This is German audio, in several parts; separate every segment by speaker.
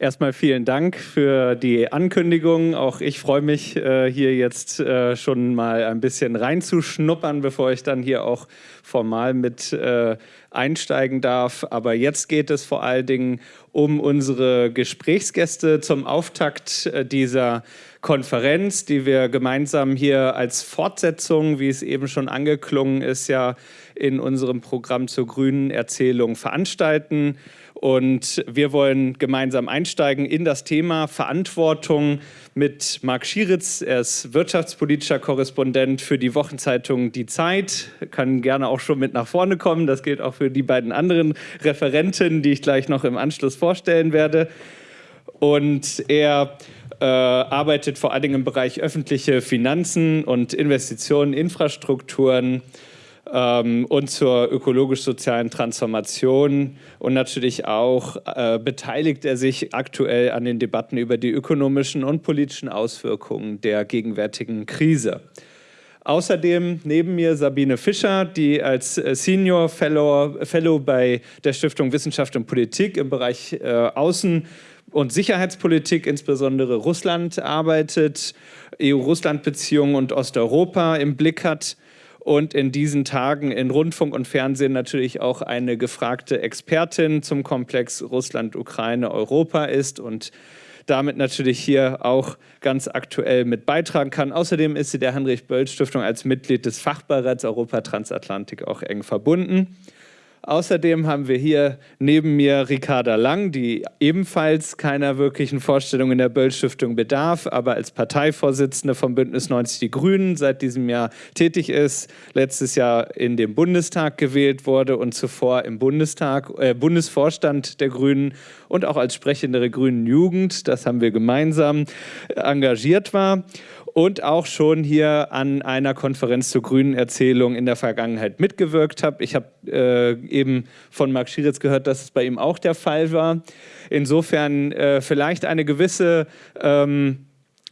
Speaker 1: Erstmal vielen Dank für die Ankündigung. Auch ich freue mich, äh, hier jetzt äh, schon mal ein bisschen reinzuschnuppern, bevor ich dann hier auch formal mit äh, einsteigen darf. Aber jetzt geht es vor allen Dingen um unsere Gesprächsgäste zum Auftakt dieser Konferenz, die wir gemeinsam hier als Fortsetzung, wie es eben schon angeklungen ist, ja in unserem Programm zur grünen Erzählung veranstalten. Und wir wollen gemeinsam einsteigen in das Thema Verantwortung mit Marc Schieritz. Er ist wirtschaftspolitischer Korrespondent für die Wochenzeitung Die Zeit. Kann gerne auch schon mit nach vorne kommen. Das gilt auch für die beiden anderen Referenten, die ich gleich noch im Anschluss vorstellen werde. Und er äh, arbeitet vor allen Dingen im Bereich öffentliche Finanzen und Investitionen, Infrastrukturen ähm, und zur ökologisch-sozialen Transformation. Und natürlich auch äh, beteiligt er sich aktuell an den Debatten über die ökonomischen und politischen Auswirkungen der gegenwärtigen Krise. Außerdem neben mir Sabine Fischer, die als äh, Senior Fellow, Fellow bei der Stiftung Wissenschaft und Politik im Bereich äh, Außen- und Sicherheitspolitik, insbesondere Russland, arbeitet, EU-Russland-Beziehungen und Osteuropa im Blick hat und in diesen Tagen in Rundfunk und Fernsehen natürlich auch eine gefragte Expertin zum Komplex Russland, Ukraine, Europa ist und damit natürlich hier auch ganz aktuell mit beitragen kann. Außerdem ist sie der Heinrich-Böll-Stiftung als Mitglied des Fachbeirats Europa Transatlantik auch eng verbunden. Außerdem haben wir hier neben mir Ricarda Lang, die ebenfalls keiner wirklichen Vorstellung in der Böll-Stiftung bedarf, aber als Parteivorsitzende vom Bündnis 90 Die Grünen seit diesem Jahr tätig ist, letztes Jahr in den Bundestag gewählt wurde und zuvor im Bundestag, äh, Bundesvorstand der Grünen und auch als Sprechende der Grünen Jugend, das haben wir gemeinsam, engagiert war und auch schon hier an einer Konferenz zur grünen Erzählung in der Vergangenheit mitgewirkt habe. Ich habe äh, eben von Marc Schieritz gehört, dass es bei ihm auch der Fall war. Insofern äh, vielleicht eine gewisse ähm,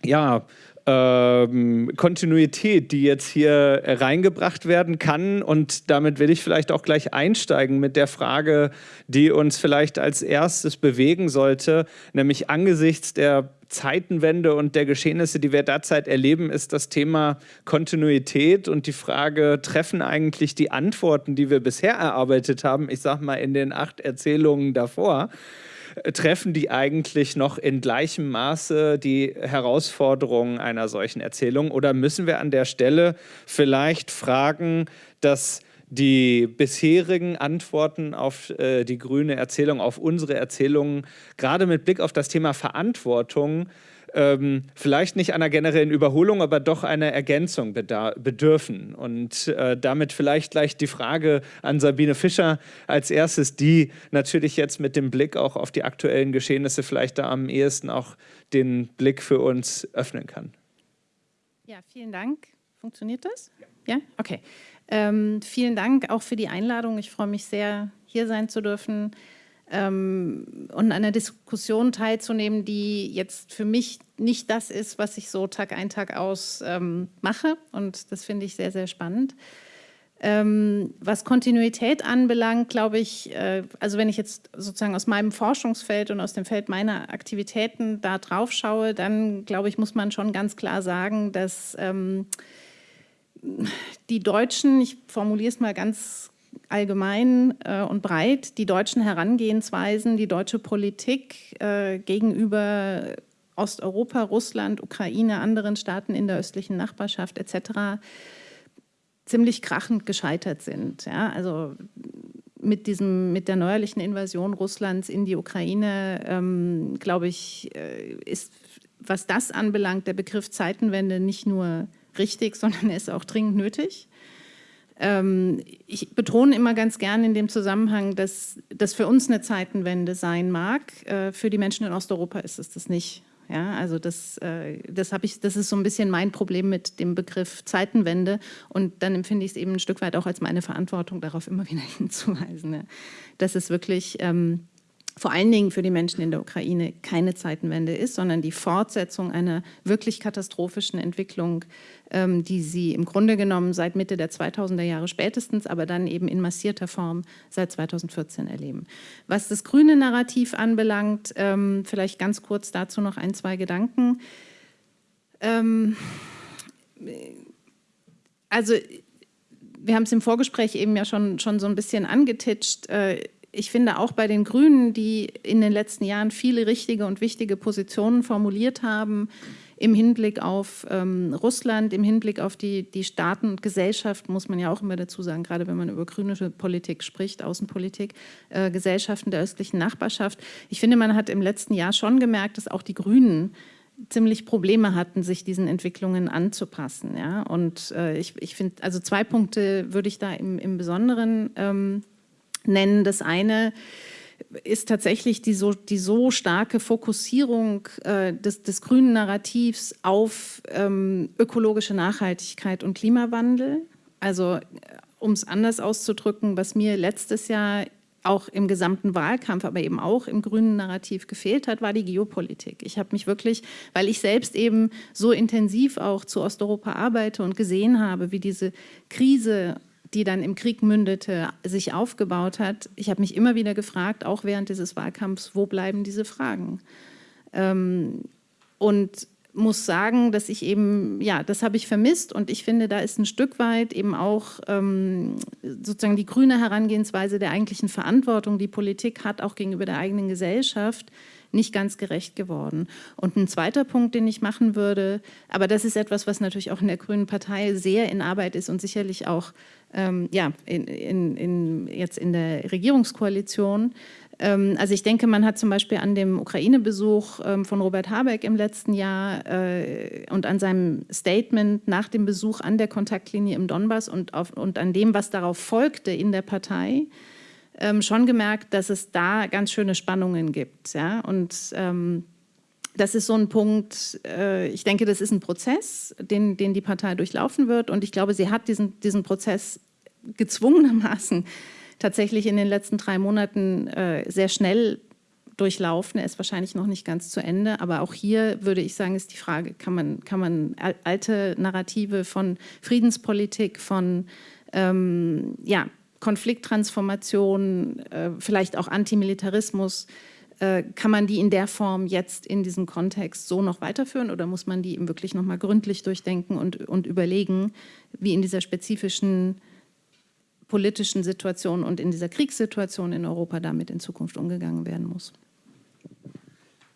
Speaker 1: ja, ähm, Kontinuität, die jetzt hier reingebracht werden kann. Und damit will ich vielleicht auch gleich einsteigen mit der Frage, die uns vielleicht als erstes bewegen sollte, nämlich angesichts der Zeitenwende und der Geschehnisse, die wir derzeit erleben, ist das Thema Kontinuität und die Frage, treffen eigentlich die Antworten, die wir bisher erarbeitet haben, ich sage mal in den acht Erzählungen davor, treffen die eigentlich noch in gleichem Maße die Herausforderungen einer solchen Erzählung? Oder müssen wir an der Stelle vielleicht fragen, dass die bisherigen Antworten auf äh, die grüne Erzählung, auf unsere Erzählungen, gerade mit Blick auf das Thema Verantwortung, ähm, vielleicht nicht einer generellen Überholung, aber doch einer Ergänzung bedürfen. Und äh, damit vielleicht gleich die Frage an Sabine Fischer als erstes, die natürlich jetzt mit dem Blick auch auf die aktuellen Geschehnisse vielleicht da am ehesten auch den Blick für uns öffnen kann.
Speaker 2: Ja, vielen Dank. Funktioniert das? Ja, ja? okay. Ähm, vielen Dank auch für die Einladung. Ich freue mich sehr, hier sein zu dürfen ähm, und an einer Diskussion teilzunehmen, die jetzt für mich nicht das ist, was ich so Tag ein, Tag aus ähm, mache. Und das finde ich sehr, sehr spannend. Ähm, was Kontinuität anbelangt, glaube ich, äh, also wenn ich jetzt sozusagen aus meinem Forschungsfeld und aus dem Feld meiner Aktivitäten da drauf schaue, dann glaube ich, muss man schon ganz klar sagen, dass ähm, die Deutschen, ich formuliere es mal ganz allgemein äh, und breit, die deutschen Herangehensweisen, die deutsche Politik äh, gegenüber Osteuropa, Russland, Ukraine, anderen Staaten in der östlichen Nachbarschaft etc. ziemlich krachend gescheitert sind. Ja? Also mit, diesem, mit der neuerlichen Invasion Russlands in die Ukraine, ähm, glaube ich, äh, ist, was das anbelangt, der Begriff Zeitenwende nicht nur richtig, sondern er ist auch dringend nötig. Ähm, ich betone immer ganz gerne in dem Zusammenhang, dass das für uns eine Zeitenwende sein mag. Äh, für die Menschen in Osteuropa ist es das nicht. Ja, also das, äh, das, ich, das ist so ein bisschen mein Problem mit dem Begriff Zeitenwende und dann empfinde ich es eben ein Stück weit auch als meine Verantwortung, darauf immer wieder hinzuweisen, ja. dass es wirklich ähm, vor allen Dingen für die Menschen in der Ukraine keine Zeitenwende ist, sondern die Fortsetzung einer wirklich katastrophischen Entwicklung, ähm, die sie im Grunde genommen seit Mitte der 2000er Jahre spätestens, aber dann eben in massierter Form seit 2014 erleben. Was das grüne Narrativ anbelangt, ähm, vielleicht ganz kurz dazu noch ein, zwei Gedanken. Ähm, also wir haben es im Vorgespräch eben ja schon, schon so ein bisschen angetitscht. Äh, ich finde auch bei den Grünen, die in den letzten Jahren viele richtige und wichtige Positionen formuliert haben, im Hinblick auf ähm, Russland, im Hinblick auf die, die Staaten und Gesellschaften, muss man ja auch immer dazu sagen, gerade wenn man über grüne Politik spricht, Außenpolitik, äh, Gesellschaften der östlichen Nachbarschaft. Ich finde, man hat im letzten Jahr schon gemerkt, dass auch die Grünen ziemlich Probleme hatten, sich diesen Entwicklungen anzupassen. Ja? Und äh, ich, ich finde, also zwei Punkte würde ich da im, im Besonderen ähm, nennen. Das eine ist tatsächlich die so, die so starke Fokussierung äh, des, des, grünen Narrativs auf ähm, ökologische Nachhaltigkeit und Klimawandel. Also äh, um es anders auszudrücken, was mir letztes Jahr auch im gesamten Wahlkampf, aber eben auch im grünen Narrativ gefehlt hat, war die Geopolitik. Ich habe mich wirklich, weil ich selbst eben so intensiv auch zu Osteuropa arbeite und gesehen habe, wie diese Krise die dann im Krieg mündete, sich aufgebaut hat. Ich habe mich immer wieder gefragt, auch während dieses Wahlkampfs, wo bleiben diese Fragen? Ähm, und muss sagen, dass ich eben, ja, das habe ich vermisst und ich finde, da ist ein Stück weit eben auch ähm, sozusagen die grüne Herangehensweise der eigentlichen Verantwortung, die Politik hat, auch gegenüber der eigenen Gesellschaft, nicht ganz gerecht geworden. Und ein zweiter Punkt, den ich machen würde, aber das ist etwas, was natürlich auch in der Grünen Partei sehr in Arbeit ist und sicherlich auch ähm, ja, in, in, in, jetzt in der Regierungskoalition. Ähm, also ich denke, man hat zum Beispiel an dem Ukraine-Besuch ähm, von Robert Habeck im letzten Jahr äh, und an seinem Statement nach dem Besuch an der Kontaktlinie im Donbass und, auf, und an dem, was darauf folgte in der Partei, ähm, schon gemerkt, dass es da ganz schöne Spannungen gibt. Ja? Und ähm, das ist so ein Punkt, äh, ich denke, das ist ein Prozess, den, den die Partei durchlaufen wird. Und ich glaube, sie hat diesen, diesen Prozess gezwungenermaßen tatsächlich in den letzten drei Monaten äh, sehr schnell durchlaufen. Er ist wahrscheinlich noch nicht ganz zu Ende, aber auch hier würde ich sagen, ist die Frage, kann man, kann man alte Narrative von Friedenspolitik, von ähm, ja, Konflikttransformation, äh, vielleicht auch Antimilitarismus, äh, kann man die in der Form jetzt in diesem Kontext so noch weiterführen oder muss man die eben wirklich nochmal gründlich durchdenken und, und überlegen, wie in dieser spezifischen politischen Situation und in dieser Kriegssituation in Europa damit in Zukunft umgegangen werden muss?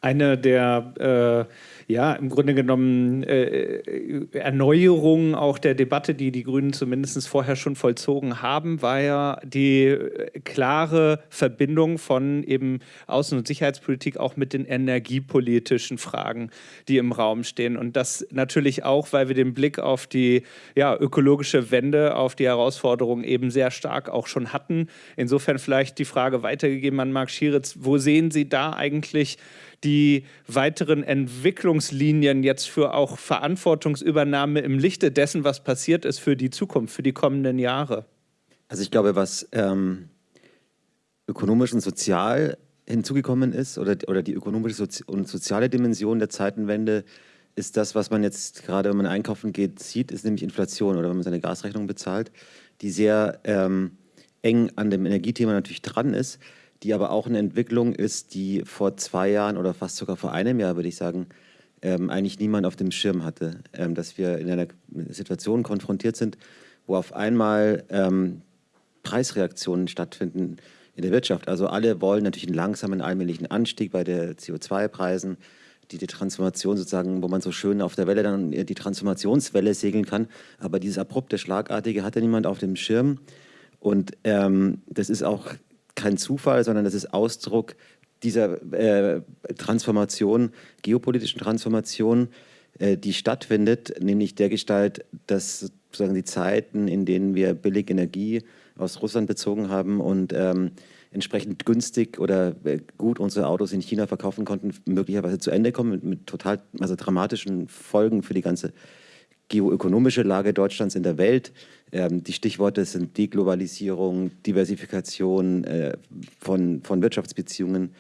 Speaker 1: Eine der äh ja, im Grunde genommen äh, Erneuerung auch der Debatte, die die Grünen zumindest vorher schon vollzogen haben, war ja die äh, klare Verbindung von eben Außen- und Sicherheitspolitik auch mit den energiepolitischen Fragen, die im Raum stehen. Und das natürlich auch, weil wir den Blick auf die ja, ökologische Wende, auf die Herausforderungen eben sehr stark auch schon hatten. Insofern vielleicht die Frage weitergegeben an Marc Schieritz, wo sehen Sie da eigentlich die weiteren Entwicklungslinien jetzt für auch Verantwortungsübernahme im Lichte dessen, was passiert ist für die Zukunft, für die kommenden Jahre?
Speaker 3: Also ich glaube, was ähm, ökonomisch und sozial hinzugekommen ist oder, oder die ökonomische und soziale Dimension der Zeitenwende ist das, was man jetzt gerade, wenn man einkaufen geht, sieht, ist nämlich Inflation oder wenn man seine Gasrechnung bezahlt, die sehr ähm, eng an dem Energiethema natürlich dran ist die aber auch eine Entwicklung ist, die vor zwei Jahren oder fast sogar vor einem Jahr, würde ich sagen, ähm, eigentlich niemand auf dem Schirm hatte, ähm, dass wir in einer Situation konfrontiert sind, wo auf einmal ähm, Preisreaktionen stattfinden in der Wirtschaft. Also alle wollen natürlich einen langsamen, allmählichen Anstieg bei der CO2-Preisen, die, die Transformation sozusagen, wo man so schön auf der Welle dann die Transformationswelle segeln kann. Aber dieses abrupte, schlagartige hatte niemand auf dem Schirm. Und ähm, das ist auch kein Zufall, sondern das ist Ausdruck dieser äh, Transformation, geopolitischen Transformation, äh, die stattfindet, nämlich der Gestalt, dass sozusagen die Zeiten, in denen wir billig Energie aus Russland bezogen haben und ähm, entsprechend günstig oder äh, gut unsere Autos in China verkaufen konnten, möglicherweise zu Ende kommen mit, mit total also dramatischen Folgen für die ganze geoökonomische Lage Deutschlands in der Welt. Ähm, die Stichworte sind Deglobalisierung, Diversifikation äh, von, von Wirtschaftsbeziehungen.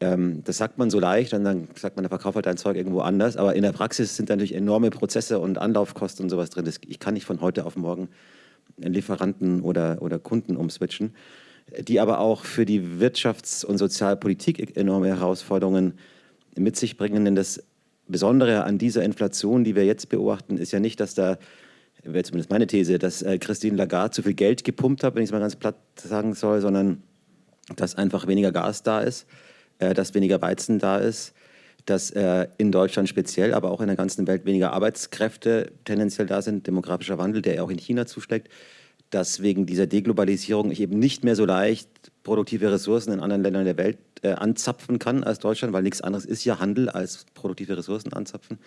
Speaker 3: Ähm, das sagt man so leicht und dann sagt man, der verkauft halt dein Zeug irgendwo anders. Aber in der Praxis sind natürlich enorme Prozesse und Anlaufkosten und sowas drin. Das, ich kann nicht von heute auf morgen Lieferanten oder, oder Kunden umswitchen, die aber auch für die Wirtschafts- und Sozialpolitik enorme Herausforderungen mit sich bringen. Denn das Besondere an dieser Inflation, die wir jetzt beobachten, ist ja nicht, dass da, wäre zumindest meine These, dass äh, Christine Lagarde zu viel Geld gepumpt hat, wenn ich es mal ganz platt sagen soll, sondern dass einfach weniger Gas da ist, äh, dass weniger Weizen da ist, dass äh, in Deutschland speziell, aber auch in der ganzen Welt weniger Arbeitskräfte tendenziell da sind, demografischer Wandel, der ja auch in China zuschlägt, dass wegen dieser Deglobalisierung ich eben nicht mehr so leicht produktive Ressourcen in anderen Ländern der Welt anzapfen kann als Deutschland, weil nichts anderes ist ja Handel als produktive Ressourcen anzapfen.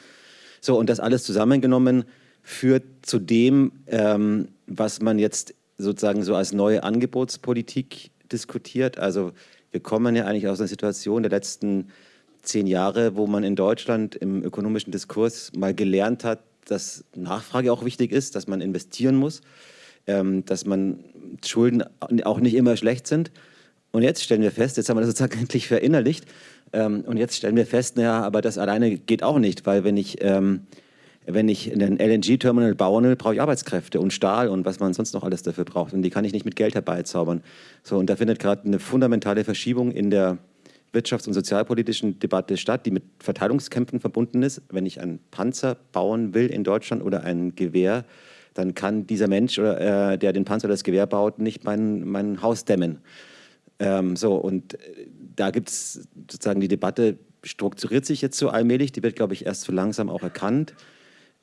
Speaker 3: So, und das alles zusammengenommen führt zu dem, ähm, was man jetzt sozusagen so als neue Angebotspolitik diskutiert. Also wir kommen ja eigentlich aus einer Situation der letzten zehn Jahre, wo man in Deutschland im ökonomischen Diskurs mal gelernt hat, dass Nachfrage auch wichtig ist, dass man investieren muss, ähm, dass man Schulden auch nicht immer schlecht sind. Und jetzt stellen wir fest, jetzt haben wir das sozusagen endlich verinnerlicht, ähm, und jetzt stellen wir fest, naja, aber das alleine geht auch nicht, weil wenn ich, ähm, wenn ich einen LNG-Terminal bauen will, brauche ich Arbeitskräfte und Stahl und was man sonst noch alles dafür braucht. Und die kann ich nicht mit Geld herbeizaubern. So, und da findet gerade eine fundamentale Verschiebung in der wirtschafts- und sozialpolitischen Debatte statt, die mit Verteilungskämpfen verbunden ist. Wenn ich einen Panzer bauen will in Deutschland oder ein Gewehr, dann kann dieser Mensch, oder, äh, der den Panzer oder das Gewehr baut, nicht mein, mein Haus dämmen. Ähm, so, und äh, da gibt es sozusagen die Debatte, strukturiert sich jetzt so allmählich, die wird, glaube ich, erst so langsam auch erkannt.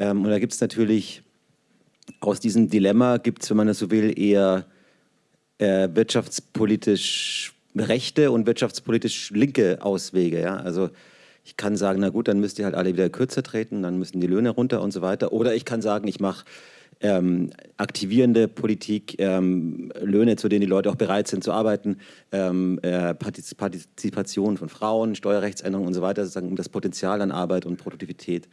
Speaker 3: Ähm, und da gibt es natürlich aus diesem Dilemma, gibt es, wenn man das so will, eher äh, wirtschaftspolitisch rechte und wirtschaftspolitisch linke Auswege. Ja? Also ich kann sagen, na gut, dann müsst ihr halt alle wieder kürzer treten, dann müssen die Löhne runter und so weiter. Oder ich kann sagen, ich mache ähm, aktivierende Politik, ähm, Löhne, zu denen die Leute auch bereit sind zu arbeiten, ähm, äh, Partizipation von Frauen, Steuerrechtsänderungen und so weiter, sozusagen, um das Potenzial an Arbeit und Produktivität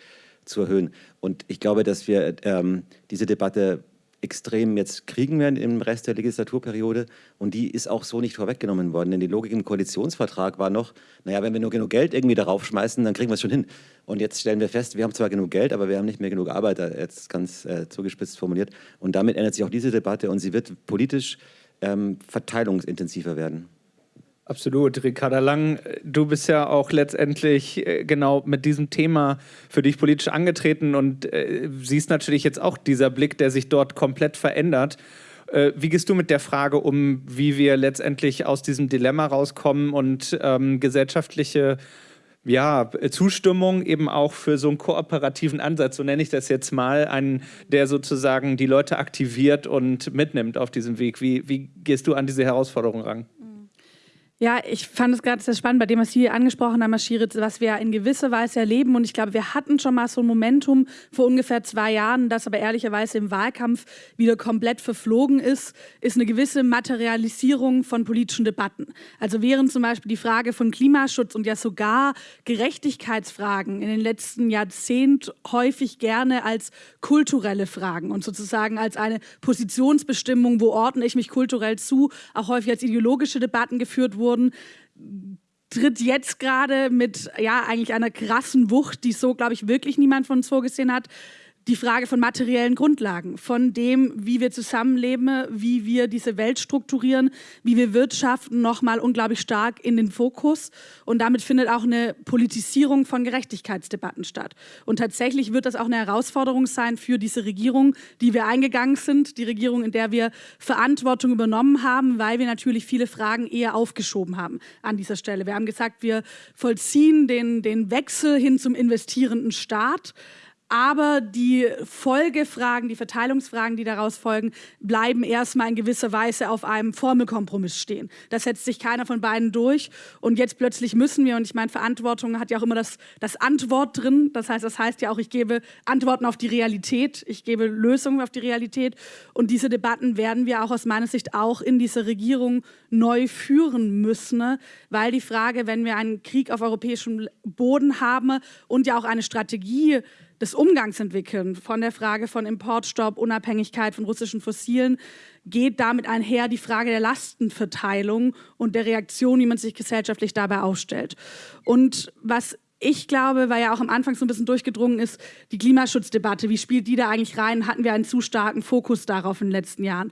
Speaker 3: zu erhöhen. Und ich glaube, dass wir ähm, diese Debatte extrem jetzt kriegen werden im Rest der Legislaturperiode. Und die ist auch so nicht vorweggenommen worden. Denn die Logik im Koalitionsvertrag war noch, naja, wenn wir nur genug Geld irgendwie darauf schmeißen, dann kriegen wir es schon hin. Und jetzt stellen wir fest, wir haben zwar genug Geld, aber wir haben nicht mehr genug Arbeiter, jetzt ganz äh, zugespitzt formuliert. Und damit ändert sich auch diese Debatte und sie wird politisch ähm, verteilungsintensiver werden.
Speaker 1: Absolut. Ricarda Lang, du bist ja auch letztendlich äh, genau mit diesem Thema für dich politisch angetreten und äh, siehst natürlich jetzt auch dieser Blick, der sich dort komplett verändert. Äh, wie gehst du mit der Frage um, wie wir letztendlich aus diesem Dilemma rauskommen und ähm, gesellschaftliche ja, Zustimmung eben auch für so einen kooperativen Ansatz, so nenne ich das jetzt mal, einen, der sozusagen die Leute aktiviert und mitnimmt auf diesem Weg. Wie, wie gehst du an diese Herausforderung ran?
Speaker 4: Ja, ich fand es gerade sehr spannend bei dem, was Sie angesprochen haben, Herr Schiritz, was wir in gewisser Weise erleben. Und ich glaube, wir hatten schon mal so ein Momentum vor ungefähr zwei Jahren, das aber ehrlicherweise im Wahlkampf wieder komplett verflogen ist, ist eine gewisse Materialisierung von politischen Debatten. Also während zum Beispiel die Frage von Klimaschutz und ja sogar Gerechtigkeitsfragen in den letzten Jahrzehnten häufig gerne als kulturelle Fragen und sozusagen als eine Positionsbestimmung, wo ordne ich mich kulturell zu, auch häufig als ideologische Debatten geführt wurden, wurden, tritt jetzt gerade mit ja eigentlich einer krassen Wucht, die so, glaube ich, wirklich niemand von uns vorgesehen hat, die Frage von materiellen Grundlagen, von dem, wie wir zusammenleben, wie wir diese Welt strukturieren, wie wir wirtschaften, nochmal unglaublich stark in den Fokus. Und damit findet auch eine Politisierung von Gerechtigkeitsdebatten statt. Und tatsächlich wird das auch eine Herausforderung sein für diese Regierung, die wir eingegangen sind, die Regierung, in der wir Verantwortung übernommen haben, weil wir natürlich viele Fragen eher aufgeschoben haben an dieser Stelle. Wir haben gesagt, wir vollziehen den, den Wechsel hin zum investierenden Staat. Aber die Folgefragen, die Verteilungsfragen, die daraus folgen, bleiben erstmal in gewisser Weise auf einem Formelkompromiss stehen. Da setzt sich keiner von beiden durch. Und jetzt plötzlich müssen wir, und ich meine, Verantwortung hat ja auch immer das, das Antwort drin. Das heißt, das heißt ja auch, ich gebe Antworten auf die Realität, ich gebe Lösungen auf die Realität. Und diese Debatten werden wir auch aus meiner Sicht auch in dieser Regierung neu führen müssen, ne? weil die Frage, wenn wir einen Krieg auf europäischem Boden haben und ja auch eine Strategie, des Umgangs entwickeln, von der Frage von Importstopp, Unabhängigkeit von russischen Fossilen, geht damit einher die Frage der Lastenverteilung und der Reaktion, wie man sich gesellschaftlich dabei aufstellt. Und was ich glaube, weil ja auch am Anfang so ein bisschen durchgedrungen ist, die Klimaschutzdebatte, wie spielt die da eigentlich rein? Hatten wir einen zu starken Fokus darauf in den letzten Jahren?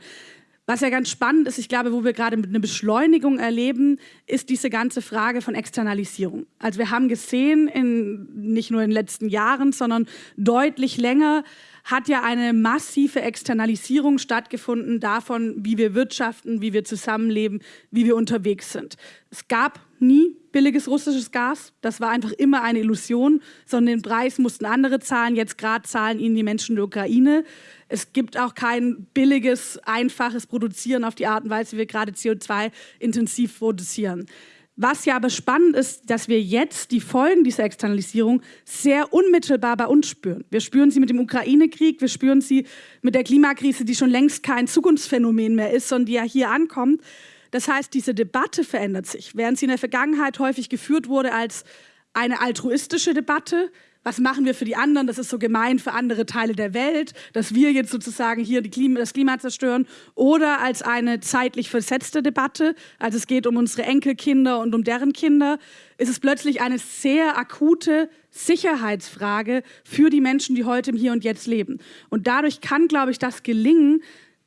Speaker 4: Was ja ganz spannend ist, ich glaube, wo wir gerade eine Beschleunigung erleben, ist diese ganze Frage von Externalisierung. Also wir haben gesehen, in, nicht nur in den letzten Jahren, sondern deutlich länger, hat ja eine massive Externalisierung stattgefunden davon, wie wir wirtschaften, wie wir zusammenleben, wie wir unterwegs sind. Es gab nie billiges russisches Gas. Das war einfach immer eine Illusion, sondern den Preis mussten andere zahlen. Jetzt gerade zahlen ihnen die Menschen der Ukraine. Es gibt auch kein billiges, einfaches Produzieren auf die Art und Weise, wie wir gerade CO2 intensiv produzieren. Was ja aber spannend ist, dass wir jetzt die Folgen dieser Externalisierung sehr unmittelbar bei uns spüren. Wir spüren sie mit dem Ukraine-Krieg, wir spüren sie mit der Klimakrise, die schon längst kein Zukunftsphänomen mehr ist, sondern die ja hier ankommt. Das heißt, diese Debatte verändert sich. Während sie in der Vergangenheit häufig geführt wurde als eine altruistische Debatte, was machen wir für die anderen, das ist so gemein für andere Teile der Welt, dass wir jetzt sozusagen hier Klima, das Klima zerstören, oder als eine zeitlich versetzte Debatte, also es geht um unsere Enkelkinder und um deren Kinder, ist es plötzlich eine sehr akute Sicherheitsfrage für die Menschen, die heute im Hier und Jetzt leben. Und dadurch kann, glaube ich, das gelingen,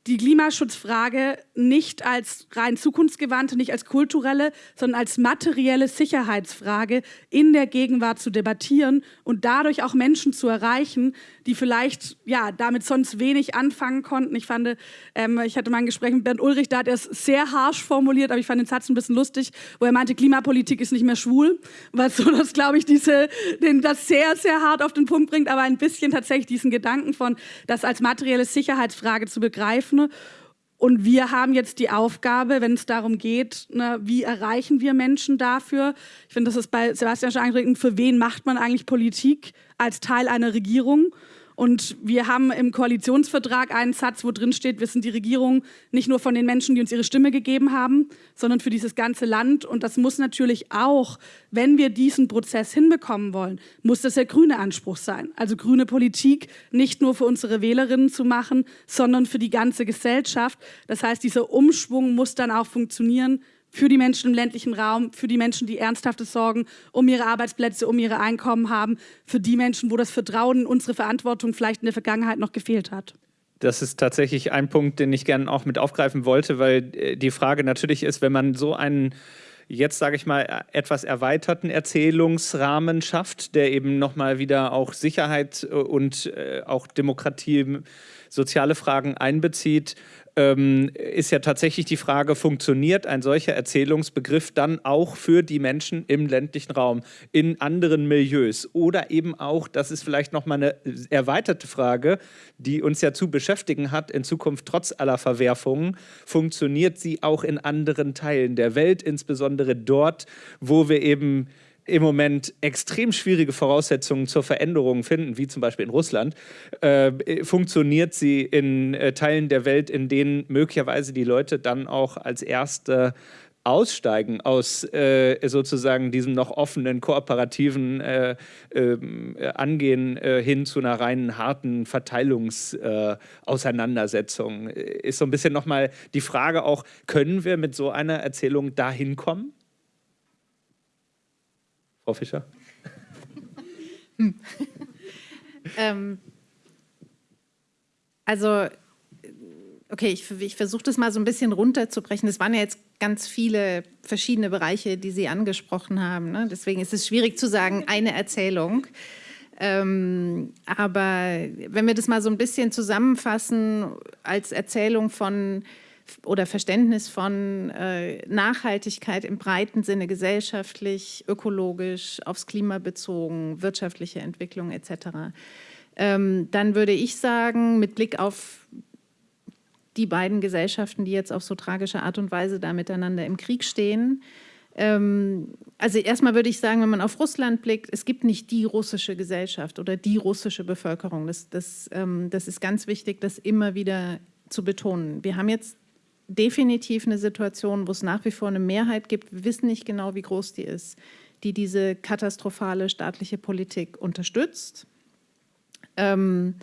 Speaker 4: die Klimaschutzfrage nicht als rein zukunftsgewandte, nicht als kulturelle, sondern als materielle Sicherheitsfrage in der Gegenwart zu debattieren und dadurch auch Menschen zu erreichen, die vielleicht ja damit sonst wenig anfangen konnten. Ich fand, ähm, ich hatte mal ein Gespräch mit Bernd Ulrich, da hat er es sehr harsch formuliert, aber ich fand den Satz ein bisschen lustig, wo er meinte, Klimapolitik ist nicht mehr schwul, was so das, glaube ich, diese, den, das sehr, sehr hart auf den Punkt bringt, aber ein bisschen tatsächlich diesen Gedanken von, das als materielle Sicherheitsfrage zu begreifen Ne? Und wir haben jetzt die Aufgabe, wenn es darum geht, ne, wie erreichen wir Menschen dafür. Ich finde, das ist bei Sebastian schon angeregt, für wen macht man eigentlich Politik als Teil einer Regierung? Und wir haben im Koalitionsvertrag einen Satz, wo drin steht, wir sind die Regierung nicht nur von den Menschen, die uns ihre Stimme gegeben haben, sondern für dieses ganze Land. Und das muss natürlich auch, wenn wir diesen Prozess hinbekommen wollen, muss das der grüne Anspruch sein. Also grüne Politik nicht nur für unsere Wählerinnen zu machen, sondern für die ganze Gesellschaft. Das heißt, dieser Umschwung muss dann auch funktionieren für die Menschen im ländlichen Raum, für die Menschen, die ernsthafte Sorgen um ihre Arbeitsplätze, um ihre Einkommen haben, für die Menschen, wo das Vertrauen in unsere Verantwortung vielleicht in der Vergangenheit noch gefehlt hat.
Speaker 1: Das ist tatsächlich ein Punkt, den ich gerne auch mit aufgreifen wollte, weil äh, die Frage natürlich ist, wenn man so einen jetzt, sage ich mal, etwas erweiterten Erzählungsrahmen schafft, der eben nochmal wieder auch Sicherheit äh, und äh, auch Demokratie, soziale Fragen einbezieht, ähm, ist ja tatsächlich die Frage, funktioniert ein solcher Erzählungsbegriff dann auch für die Menschen im ländlichen Raum, in anderen Milieus? Oder eben auch, das ist vielleicht nochmal eine erweiterte Frage, die uns ja zu beschäftigen hat in Zukunft trotz aller Verwerfungen, funktioniert sie auch in anderen Teilen der Welt, insbesondere dort, wo wir eben im Moment extrem schwierige Voraussetzungen zur Veränderung finden, wie zum Beispiel in Russland, äh, funktioniert sie in äh, Teilen der Welt, in denen möglicherweise die Leute dann auch als Erste aussteigen aus äh, sozusagen diesem noch offenen, kooperativen äh, ähm, äh, Angehen hin zu einer reinen harten Verteilungsauseinandersetzung. ist so ein bisschen nochmal die Frage auch, können wir mit so einer Erzählung dahin kommen? Frau Fischer? Hm.
Speaker 2: ähm, also, okay, ich, ich versuche das mal so ein bisschen runterzubrechen. Es waren ja jetzt ganz viele verschiedene Bereiche, die Sie angesprochen haben. Ne? Deswegen ist es schwierig zu sagen, eine Erzählung. Ähm, aber wenn wir das mal so ein bisschen zusammenfassen als Erzählung von oder Verständnis von äh, Nachhaltigkeit im breiten Sinne gesellschaftlich, ökologisch, aufs Klima bezogen, wirtschaftliche Entwicklung etc., ähm, dann würde ich sagen, mit Blick auf die beiden Gesellschaften, die jetzt auf so tragische Art und Weise da miteinander im Krieg stehen, ähm, also erstmal würde ich sagen, wenn man auf Russland blickt, es gibt nicht die russische Gesellschaft oder die russische Bevölkerung. Das, das, ähm, das ist ganz wichtig, das immer wieder zu betonen. Wir haben jetzt definitiv eine Situation, wo es nach wie vor eine Mehrheit gibt, wir wissen nicht genau, wie groß die ist, die diese katastrophale staatliche Politik unterstützt. Ähm,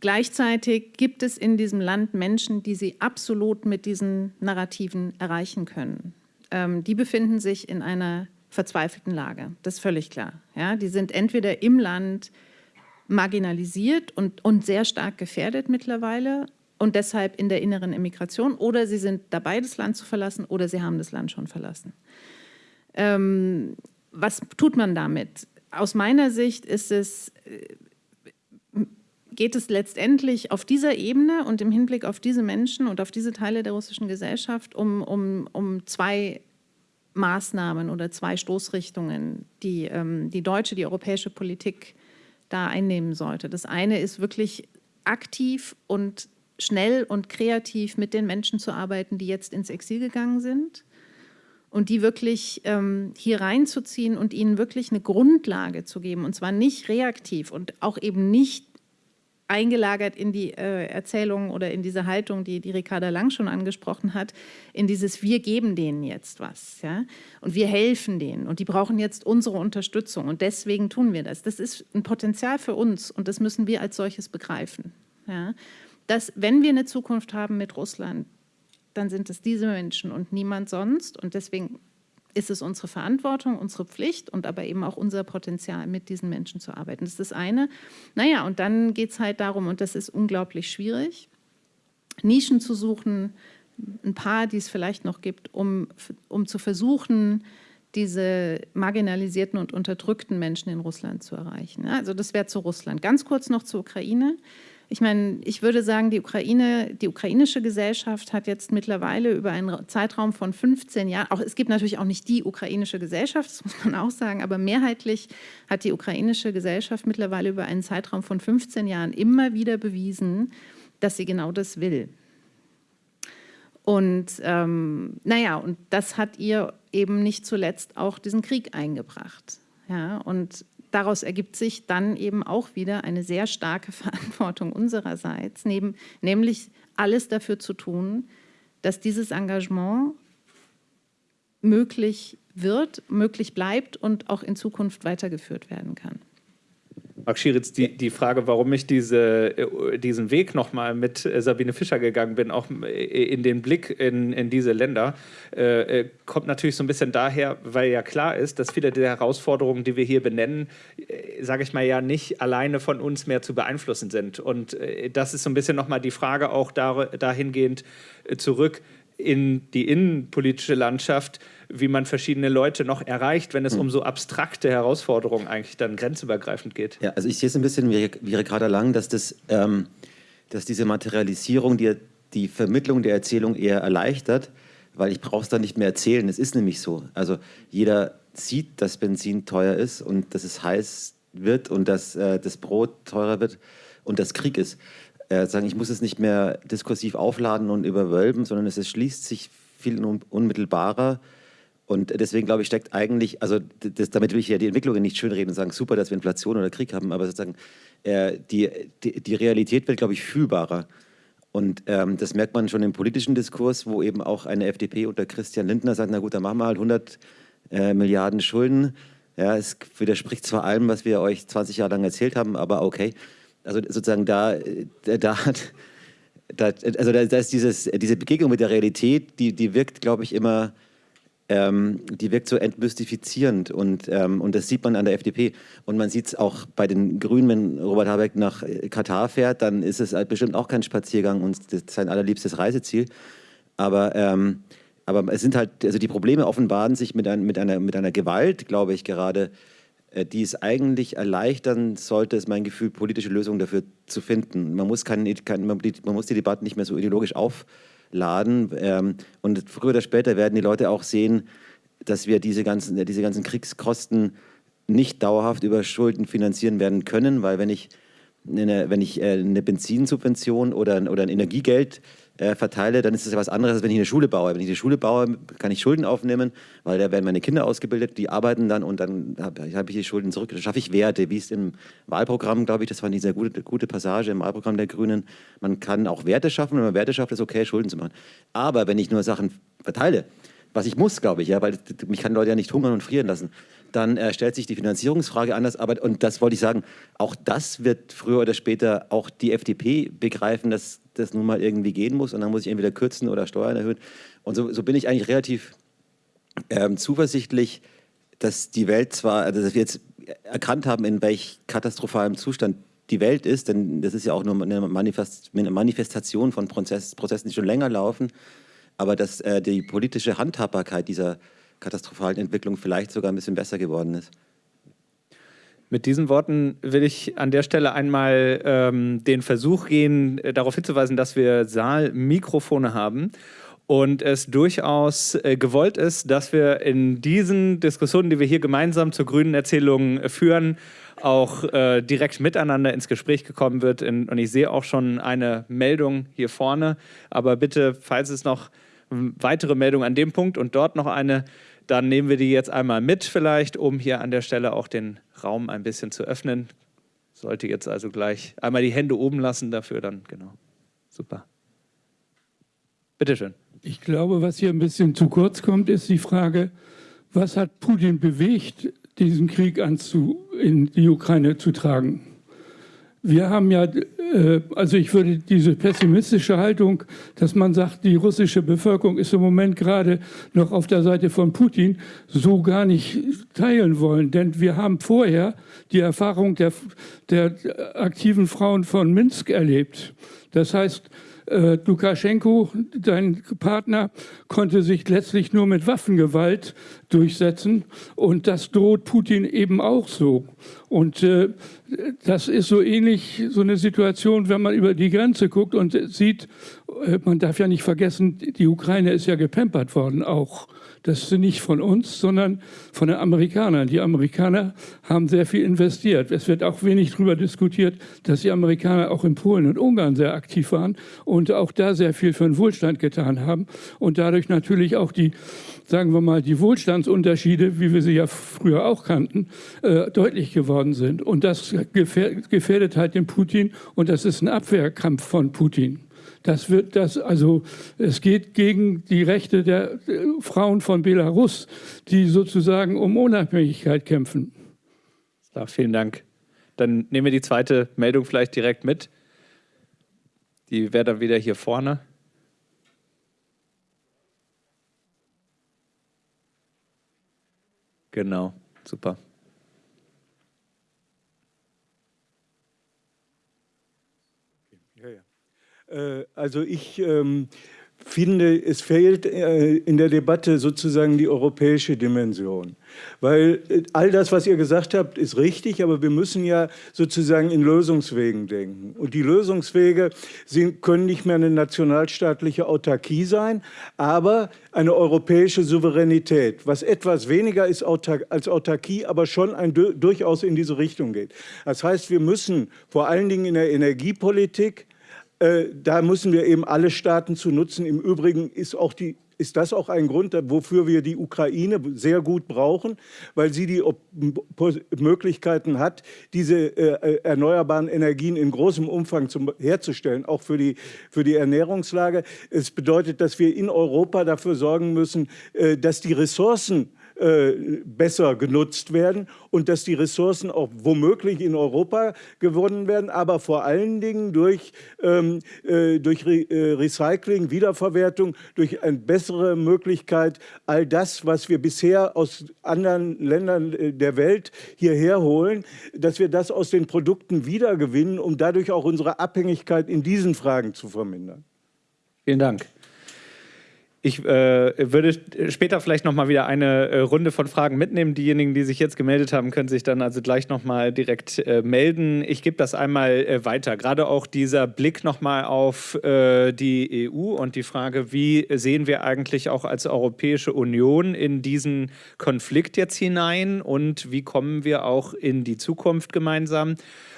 Speaker 2: gleichzeitig gibt es in diesem Land Menschen, die sie absolut mit diesen Narrativen erreichen können. Ähm, die befinden sich in einer verzweifelten Lage, das ist völlig klar. Ja, die sind entweder im Land marginalisiert und, und sehr stark gefährdet mittlerweile und deshalb in der inneren Immigration oder sie sind dabei, das Land zu verlassen oder sie haben das Land schon verlassen. Ähm, was tut man damit? Aus meiner Sicht ist es, äh, geht es letztendlich auf dieser Ebene und im Hinblick auf diese Menschen und auf diese Teile der russischen Gesellschaft um, um, um zwei Maßnahmen oder zwei Stoßrichtungen, die ähm, die deutsche, die europäische Politik da einnehmen sollte. Das eine ist wirklich aktiv und schnell und kreativ mit den Menschen zu arbeiten, die jetzt ins Exil gegangen sind und die wirklich ähm, hier reinzuziehen und ihnen wirklich eine Grundlage zu geben und zwar nicht reaktiv und auch eben nicht eingelagert in die äh, Erzählung oder in diese Haltung, die, die Ricarda Lang schon angesprochen hat, in dieses wir geben denen jetzt was ja? und wir helfen denen und die brauchen jetzt unsere Unterstützung und deswegen tun wir das. Das ist ein Potenzial für uns und das müssen wir als solches begreifen. Ja? Dass, wenn wir eine Zukunft haben mit Russland, dann sind es diese Menschen und niemand sonst und deswegen ist es unsere Verantwortung, unsere Pflicht und aber eben auch unser Potenzial, mit diesen Menschen zu arbeiten. Das ist das eine. Naja, und dann geht es halt darum, und das ist unglaublich schwierig, Nischen zu suchen, ein paar, die es vielleicht noch gibt, um, um zu versuchen, diese marginalisierten und unterdrückten Menschen in Russland zu erreichen. Also das wäre zu Russland. Ganz kurz noch zur Ukraine. Ich meine, ich würde sagen, die, Ukraine, die ukrainische Gesellschaft hat jetzt mittlerweile über einen Zeitraum von 15 Jahren, auch, es gibt natürlich auch nicht die ukrainische Gesellschaft, das muss man auch sagen, aber mehrheitlich hat die ukrainische Gesellschaft mittlerweile über einen Zeitraum von 15 Jahren immer wieder bewiesen, dass sie genau das will. Und ähm, naja, und das hat ihr eben nicht zuletzt auch diesen Krieg eingebracht. Ja, und daraus ergibt sich dann eben auch wieder eine sehr starke Verantwortung unsererseits, neben, nämlich alles dafür zu tun, dass dieses Engagement möglich wird, möglich bleibt und auch in Zukunft weitergeführt werden kann.
Speaker 1: Marc Schieritz, die, die Frage, warum ich diese, äh, diesen Weg nochmal mit äh, Sabine Fischer gegangen bin, auch äh, in den Blick in, in diese Länder, äh, kommt natürlich so ein bisschen daher, weil ja klar ist, dass viele der Herausforderungen, die wir hier benennen, äh, sage ich mal ja nicht alleine von uns mehr zu beeinflussen sind. Und äh, das ist so ein bisschen nochmal die Frage auch da, dahingehend zurück in die innenpolitische Landschaft wie man verschiedene Leute noch erreicht, wenn es hm. um so abstrakte Herausforderungen eigentlich dann grenzübergreifend geht.
Speaker 3: Ja, also ich sehe es ein bisschen wie, wie Ricarda Lang, dass, das, ähm, dass diese Materialisierung die, die Vermittlung der Erzählung eher erleichtert, weil ich brauche es dann nicht mehr erzählen. Es ist nämlich so. Also jeder sieht, dass Benzin teuer ist und dass es heiß wird und dass äh, das Brot teurer wird und dass Krieg ist. Äh, sagen, ich muss es nicht mehr diskursiv aufladen und überwölben, sondern es, es schließt sich viel unmittelbarer und deswegen glaube ich, steckt eigentlich, also das, damit will ich ja die Entwicklungen nicht schönreden und sagen, super, dass wir Inflation oder Krieg haben, aber sozusagen äh, die, die, die, Realität wird, glaube ich, fühlbarer. Und ähm, das merkt man schon im politischen Diskurs, wo eben auch eine FDP unter Christian Lindner sagt, na gut, dann machen wir halt 100 äh, Milliarden Schulden. Ja, es widerspricht zwar allem, was wir euch 20 Jahre lang erzählt haben, aber okay. Also sozusagen da, äh, da hat, da, also da, da ist dieses, diese Begegnung mit der Realität, die, die wirkt, glaube ich, immer ähm, die wirkt so entmystifizierend und, ähm, und das sieht man an der FDP. Und man sieht es auch bei den Grünen, wenn Robert Habeck nach Katar fährt, dann ist es halt bestimmt auch kein Spaziergang und sein allerliebstes Reiseziel. Aber, ähm, aber es sind halt, also die Probleme offenbaren sich mit, ein, mit, einer, mit einer Gewalt, glaube ich, gerade, äh, die es eigentlich erleichtern sollte, ist mein Gefühl, politische Lösungen dafür zu finden. Man muss, kein, kein, man, man muss die Debatten nicht mehr so ideologisch auf laden. Ähm, und früher oder später werden die Leute auch sehen, dass wir diese ganzen, diese ganzen Kriegskosten nicht dauerhaft über Schulden finanzieren werden können, weil wenn ich eine, wenn ich äh, eine Benzinsubvention oder, oder ein Energiegeld äh, verteile, dann ist das ja was anderes, als wenn ich eine Schule baue. Wenn ich eine Schule baue, kann ich Schulden aufnehmen, weil da werden meine Kinder ausgebildet, die arbeiten dann und dann habe hab ich die Schulden zurück. Dann schaffe ich Werte, wie es im Wahlprogramm, glaube ich, das war eine sehr gute, gute Passage im Wahlprogramm der Grünen. Man kann auch Werte schaffen, wenn man Werte schafft, ist okay, Schulden zu machen. Aber wenn ich nur Sachen verteile, was ich muss, glaube ich, ja, weil mich kann Leute ja nicht hungern und frieren lassen. Dann äh, stellt sich die Finanzierungsfrage anders, aber und das wollte ich sagen, auch das wird früher oder später auch die FDP begreifen, dass das nun mal irgendwie gehen muss und dann muss ich entweder kürzen oder Steuern erhöhen. Und so, so bin ich eigentlich relativ ähm, zuversichtlich, dass die Welt zwar, also dass wir jetzt erkannt haben, in welch katastrophalem Zustand die Welt ist, denn das ist ja auch nur eine, Manifest, eine Manifestation von Prozess, Prozessen, die schon länger laufen, aber dass äh, die politische Handhabbarkeit dieser katastrophalen Entwicklung vielleicht sogar ein bisschen besser geworden ist.
Speaker 1: Mit diesen Worten will ich an der Stelle einmal ähm, den Versuch gehen, äh, darauf hinzuweisen, dass wir Saalmikrofone haben und es durchaus äh, gewollt ist, dass wir in diesen Diskussionen, die wir hier gemeinsam zur grünen Erzählung äh, führen, auch äh, direkt miteinander ins Gespräch gekommen wird. In, und ich sehe auch schon eine Meldung hier vorne. Aber bitte, falls es noch weitere Meldungen an dem Punkt und dort noch eine, dann nehmen wir die jetzt einmal mit vielleicht, um hier an der Stelle auch den Raum ein bisschen zu öffnen. Sollte jetzt also gleich einmal die Hände oben lassen dafür, dann genau. Super. Bitteschön.
Speaker 5: Ich glaube, was hier ein bisschen zu kurz kommt, ist die Frage, was hat Putin bewegt, diesen Krieg anzu, in die Ukraine zu tragen? Wir haben ja, äh, also ich würde diese pessimistische Haltung, dass man sagt, die russische Bevölkerung ist im Moment gerade noch auf der Seite von Putin, so gar nicht teilen wollen. Denn wir haben vorher die Erfahrung der, der aktiven Frauen von Minsk erlebt. Das heißt, äh, Lukaschenko, dein Partner, konnte sich letztlich nur mit Waffengewalt durchsetzen. Und das droht Putin eben auch so. Und äh, das ist so ähnlich so eine Situation, wenn man über die Grenze guckt und sieht, äh, man darf ja nicht vergessen, die Ukraine ist ja gepempert worden auch. Das ist nicht von uns, sondern von den Amerikanern. Die Amerikaner haben sehr viel investiert. Es wird auch wenig darüber diskutiert, dass die Amerikaner auch in Polen und Ungarn sehr aktiv waren und auch da sehr viel für den Wohlstand getan haben und dadurch natürlich auch die, sagen wir mal, die Wohlstandsunterschiede, wie wir sie ja früher auch kannten, äh, deutlich geworden sind. Und das gefährdet halt den Putin und das ist ein Abwehrkampf von Putin. Das wird das, also es geht gegen die Rechte der Frauen von Belarus, die sozusagen um Unabhängigkeit kämpfen.
Speaker 1: Ja, vielen Dank. Dann nehmen wir die zweite Meldung vielleicht direkt mit. Die wäre dann wieder hier vorne. Genau, super.
Speaker 6: Äh, also ich ähm, finde, es fehlt äh, in der Debatte sozusagen die europäische Dimension. Weil äh, all das, was ihr gesagt habt, ist richtig, aber wir müssen ja sozusagen in Lösungswegen denken. Und die Lösungswege sind, können nicht mehr eine nationalstaatliche Autarkie sein, aber eine europäische Souveränität, was etwas weniger ist als Autarkie, aber schon ein, durchaus in diese Richtung geht. Das heißt, wir müssen vor allen Dingen in der Energiepolitik äh, da müssen wir eben alle Staaten zu nutzen. Im Übrigen ist, auch die, ist das auch ein Grund, wofür wir die Ukraine sehr gut brauchen, weil sie die Möglichkeiten hat, diese äh, äh, erneuerbaren Energien in großem Umfang zum, herzustellen, auch für die, für die Ernährungslage. Es bedeutet, dass wir in Europa dafür sorgen müssen, äh, dass die Ressourcen äh, besser genutzt werden und dass die Ressourcen auch womöglich in Europa gewonnen werden, aber vor allen Dingen durch, ähm, äh, durch Re äh, Recycling, Wiederverwertung, durch eine bessere Möglichkeit, all das, was wir bisher aus anderen Ländern äh, der Welt hierher holen, dass wir das aus den Produkten wiedergewinnen, um dadurch auch unsere Abhängigkeit in diesen Fragen zu vermindern.
Speaker 1: Vielen Dank. Ich äh, würde später vielleicht noch mal wieder eine äh, Runde von Fragen mitnehmen. Diejenigen, die sich jetzt gemeldet haben, können sich dann also gleich noch mal direkt äh, melden. Ich gebe das einmal äh, weiter. Gerade auch dieser Blick noch mal auf äh, die EU und die Frage, wie sehen wir eigentlich auch als Europäische Union in diesen Konflikt jetzt hinein und wie kommen wir auch in die Zukunft gemeinsam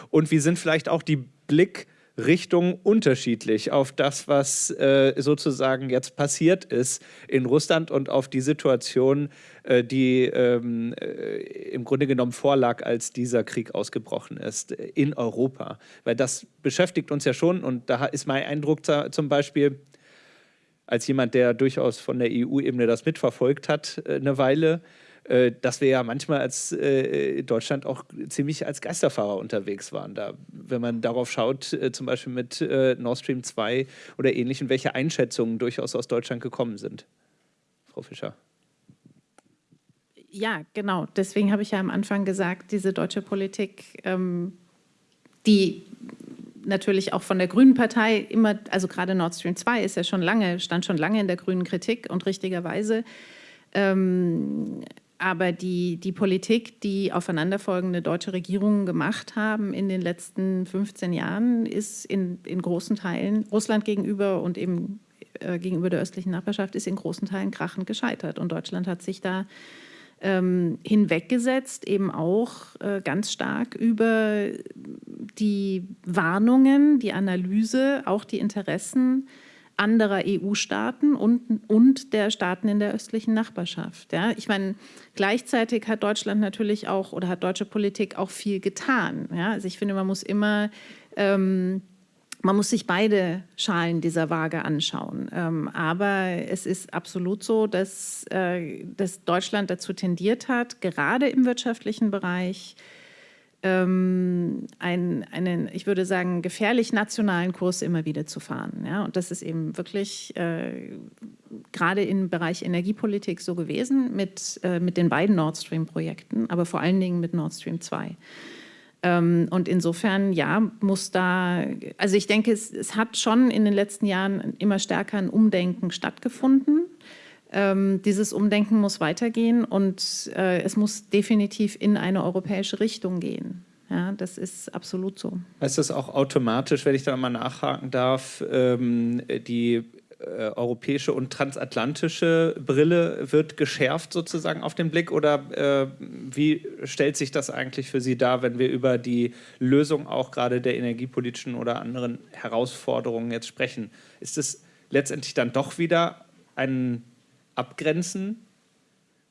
Speaker 1: und wie sind vielleicht auch die Blick Richtung unterschiedlich auf das, was äh, sozusagen jetzt passiert ist in Russland und auf die Situation, äh, die ähm, äh, im Grunde genommen vorlag, als dieser Krieg ausgebrochen ist in Europa. Weil das beschäftigt uns ja schon und da ist mein Eindruck zum Beispiel, als jemand, der durchaus von der EU-Ebene das mitverfolgt hat, äh, eine Weile, äh, dass wir ja manchmal als äh, Deutschland auch ziemlich als Geisterfahrer unterwegs waren. Da, wenn man darauf schaut, äh, zum Beispiel mit äh, Nord Stream 2 oder ähnlichem, welche Einschätzungen durchaus aus Deutschland gekommen sind. Frau Fischer.
Speaker 2: Ja, genau. Deswegen habe ich ja am Anfang gesagt, diese deutsche Politik, ähm, die natürlich auch von der Grünen Partei immer, also gerade Nord Stream 2 ist ja schon lange, stand schon lange in der grünen Kritik und richtigerweise. Ähm, aber die, die Politik, die aufeinanderfolgende deutsche Regierungen gemacht haben in den letzten 15 Jahren, ist in, in großen Teilen Russland gegenüber und eben äh, gegenüber der östlichen Nachbarschaft ist in großen Teilen krachend gescheitert. Und Deutschland hat sich da ähm, hinweggesetzt, eben auch äh, ganz stark über die Warnungen, die Analyse, auch die Interessen anderer EU-Staaten und, und der Staaten in der östlichen Nachbarschaft. Ja, ich meine, gleichzeitig hat Deutschland natürlich auch oder hat deutsche Politik auch viel getan. Ja, also ich finde, man muss immer ähm, man muss sich beide Schalen dieser Waage anschauen. Ähm, aber es ist absolut so, dass, äh, dass Deutschland dazu tendiert hat, gerade im wirtschaftlichen Bereich ähm, einen, einen, ich würde sagen, gefährlich nationalen Kurs immer wieder zu fahren. Ja? Und das ist eben wirklich äh, gerade im Bereich Energiepolitik so gewesen mit, äh, mit den beiden Nord Stream-Projekten, aber vor allen Dingen mit Nord Stream 2. Ähm, und insofern, ja, muss da, also ich denke, es, es, hat schon in den letzten Jahren immer stärker ein Umdenken stattgefunden. Ähm, dieses Umdenken muss weitergehen und äh, es muss definitiv in eine europäische Richtung gehen. Ja, das ist absolut so.
Speaker 1: Heißt das auch automatisch, wenn ich da mal nachhaken darf, ähm, die äh, europäische und transatlantische Brille wird geschärft sozusagen auf den Blick oder äh, wie stellt sich das eigentlich für Sie dar, wenn wir über die Lösung auch gerade der energiepolitischen oder anderen Herausforderungen jetzt sprechen? Ist es letztendlich dann doch wieder ein Abgrenzen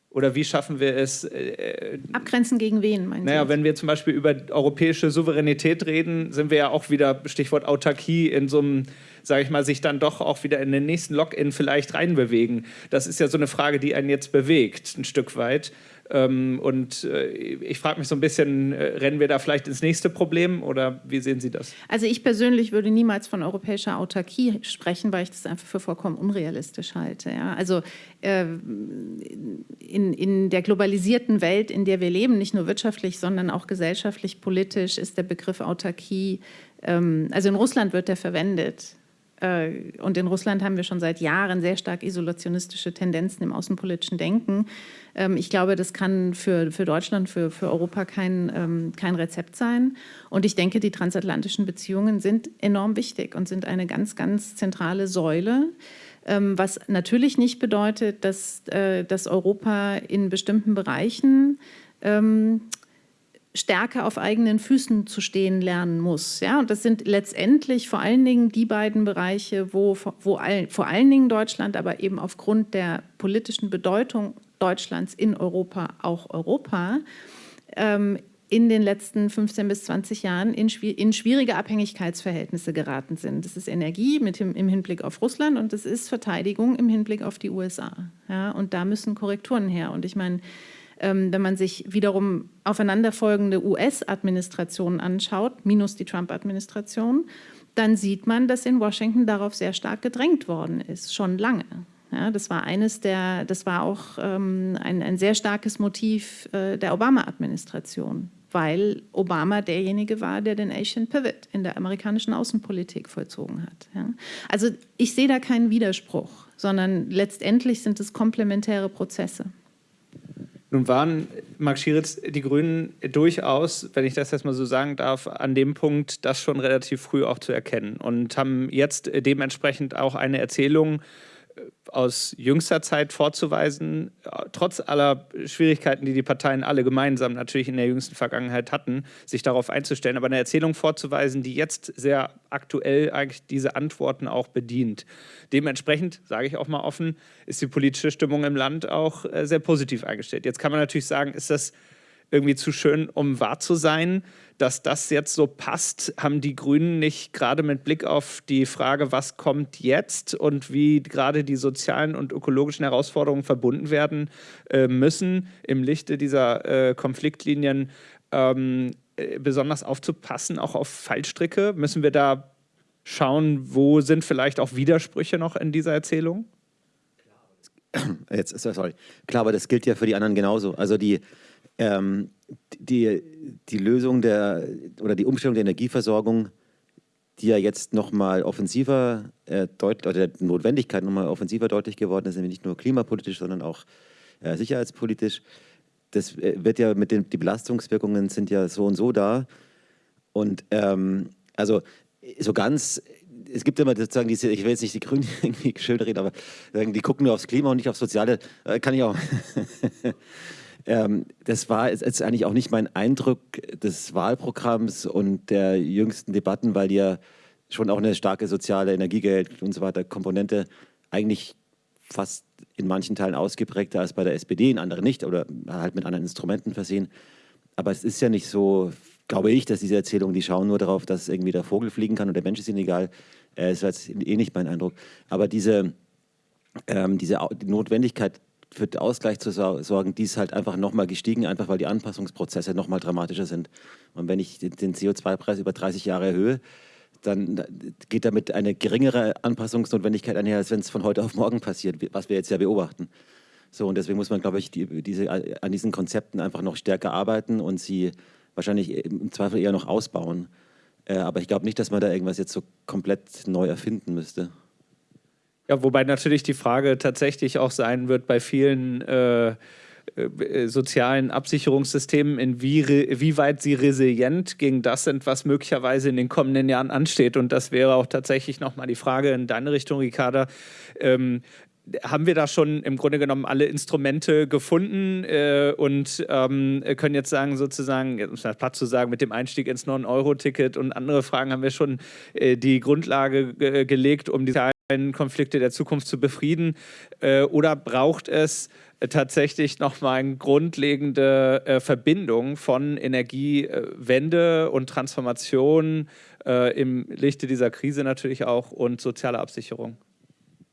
Speaker 1: oder wie schaffen wir es? Äh,
Speaker 2: Abgrenzen gegen wen,
Speaker 1: meinen naja, Sie? Naja, wenn wir zum Beispiel über europäische Souveränität reden, sind wir ja auch wieder, Stichwort Autarkie, in so einem sage ich mal, sich dann doch auch wieder in den nächsten Login vielleicht reinbewegen. Das ist ja so eine Frage, die einen jetzt bewegt, ein Stück weit. Ähm, und äh, ich frage mich so ein bisschen, äh, rennen wir da vielleicht ins nächste Problem oder wie sehen Sie das?
Speaker 2: Also ich persönlich würde niemals von europäischer Autarkie sprechen, weil ich das einfach für vollkommen unrealistisch halte. Ja? Also äh, in, in der globalisierten Welt, in der wir leben, nicht nur wirtschaftlich, sondern auch gesellschaftlich, politisch, ist der Begriff Autarkie, ähm, also in Russland wird der verwendet und in Russland haben wir schon seit Jahren sehr stark isolationistische Tendenzen im außenpolitischen Denken. Ähm, ich glaube, das kann für, für Deutschland, für, für Europa kein, ähm, kein Rezept sein. Und ich denke, die transatlantischen Beziehungen sind enorm wichtig und sind eine ganz, ganz zentrale Säule ähm, was natürlich nicht bedeutet, dass, äh, dass Europa in bestimmten Bereichen stärker auf eigenen Füßen zu stehen lernen muss. Ja? Und das sind letztendlich vor allen Dingen die beiden Bereiche, wo, wo all, vor allen Dingen Deutschland, aber eben aufgrund der politischen Bedeutung Deutschlands in Europa auch Europa, ähm, in den letzten 15 bis 20 Jahren in, in, schwierige Abhängigkeitsverhältnisse geraten sind. Das ist Energie mit dem, im Hinblick auf Russland und das ist Verteidigung im Hinblick auf die USA. Ja? Und da müssen Korrekturen her. Und ich meine, wenn man sich wiederum aufeinanderfolgende US-Administrationen anschaut, minus die Trump-Administration, dann sieht man, dass in Washington darauf sehr stark gedrängt worden ist, schon lange. Ja, das war eines der, das war auch ähm, ein, ein, sehr starkes Motiv äh, der Obama-Administration, weil Obama derjenige war, der den Asian Pivot in der amerikanischen Außenpolitik vollzogen hat. Ja. Also ich sehe da keinen Widerspruch, sondern letztendlich sind es komplementäre Prozesse.
Speaker 1: Nun waren, Marc Schieritz, die Grünen durchaus, wenn ich das jetzt mal so sagen darf, an dem Punkt, das schon relativ früh auch zu erkennen und haben jetzt dementsprechend auch eine Erzählung aus jüngster Zeit vorzuweisen, trotz aller Schwierigkeiten, die die Parteien alle gemeinsam natürlich in der jüngsten Vergangenheit hatten, sich darauf einzustellen, aber eine Erzählung vorzuweisen, die jetzt sehr aktuell eigentlich diese Antworten auch bedient. Dementsprechend, sage ich auch mal offen, ist die politische Stimmung im Land auch äh, sehr positiv eingestellt. Jetzt kann man natürlich sagen, ist das irgendwie zu schön, um wahr zu sein dass das jetzt so passt, haben die Grünen nicht gerade mit Blick auf die Frage, was kommt jetzt und wie gerade die sozialen und ökologischen Herausforderungen verbunden werden äh, müssen, im Lichte dieser äh, Konfliktlinien ähm, äh, besonders aufzupassen, auch auf Fallstricke? Müssen wir da schauen, wo sind vielleicht auch Widersprüche noch in dieser Erzählung?
Speaker 3: Jetzt, sorry. Klar, aber das gilt ja für die anderen genauso. Also die, ähm, die, die Lösung der oder die Umstellung der Energieversorgung, die ja jetzt nochmal offensiver äh, deutlich, oder der Notwendigkeit nochmal offensiver deutlich geworden ist, nämlich nicht nur klimapolitisch, sondern auch äh, sicherheitspolitisch. Das äh, wird ja mit den die Belastungswirkungen sind ja so und so da. Und ähm, also so ganz es gibt immer sozusagen diese, ich will jetzt nicht die Grünen irgendwie schön reden, aber die gucken nur aufs Klima und nicht aufs Soziale. Äh, kann ich auch. Ähm, das war jetzt eigentlich auch nicht mein Eindruck des Wahlprogramms und der jüngsten Debatten, weil ja schon auch eine starke soziale Energiegeld und so weiter Komponente eigentlich fast in manchen Teilen ausgeprägter als bei der SPD, in anderen nicht oder halt mit anderen Instrumenten versehen. Aber es ist ja nicht so, glaube ich, dass diese Erzählungen, die schauen nur darauf, dass irgendwie der Vogel fliegen kann und der Mensch ist ihnen egal. Äh, das war jetzt eh nicht mein Eindruck. Aber diese, ähm, diese die Notwendigkeit, für den Ausgleich zu sorgen, die ist halt einfach nochmal gestiegen, einfach weil die Anpassungsprozesse nochmal dramatischer sind. Und wenn ich den CO2-Preis über 30 Jahre erhöhe, dann geht damit eine geringere Anpassungsnotwendigkeit einher, als wenn es von heute auf morgen passiert, was wir jetzt ja beobachten. So, und deswegen muss man, glaube ich, die, diese, an diesen Konzepten einfach noch stärker arbeiten und sie wahrscheinlich im Zweifel eher noch ausbauen. Äh, aber ich glaube nicht, dass man da irgendwas jetzt so komplett neu erfinden müsste.
Speaker 1: Ja, wobei natürlich die Frage tatsächlich auch sein wird bei vielen äh, äh, sozialen Absicherungssystemen, inwieweit sie resilient gegen das sind, was möglicherweise in den kommenden Jahren ansteht. Und das wäre auch tatsächlich nochmal die Frage in deine Richtung, Ricarda. Ähm, haben wir da schon im Grunde genommen alle Instrumente gefunden äh, und ähm, können jetzt sagen, sozusagen, um es platt zu sagen, mit dem Einstieg ins 9-Euro-Ticket und andere Fragen haben wir schon äh, die Grundlage ge gelegt, um die Konflikte der Zukunft zu befrieden? Äh, oder braucht es tatsächlich nochmal eine grundlegende äh, Verbindung von Energiewende und Transformation äh, im Lichte dieser Krise natürlich auch und sozialer Absicherung?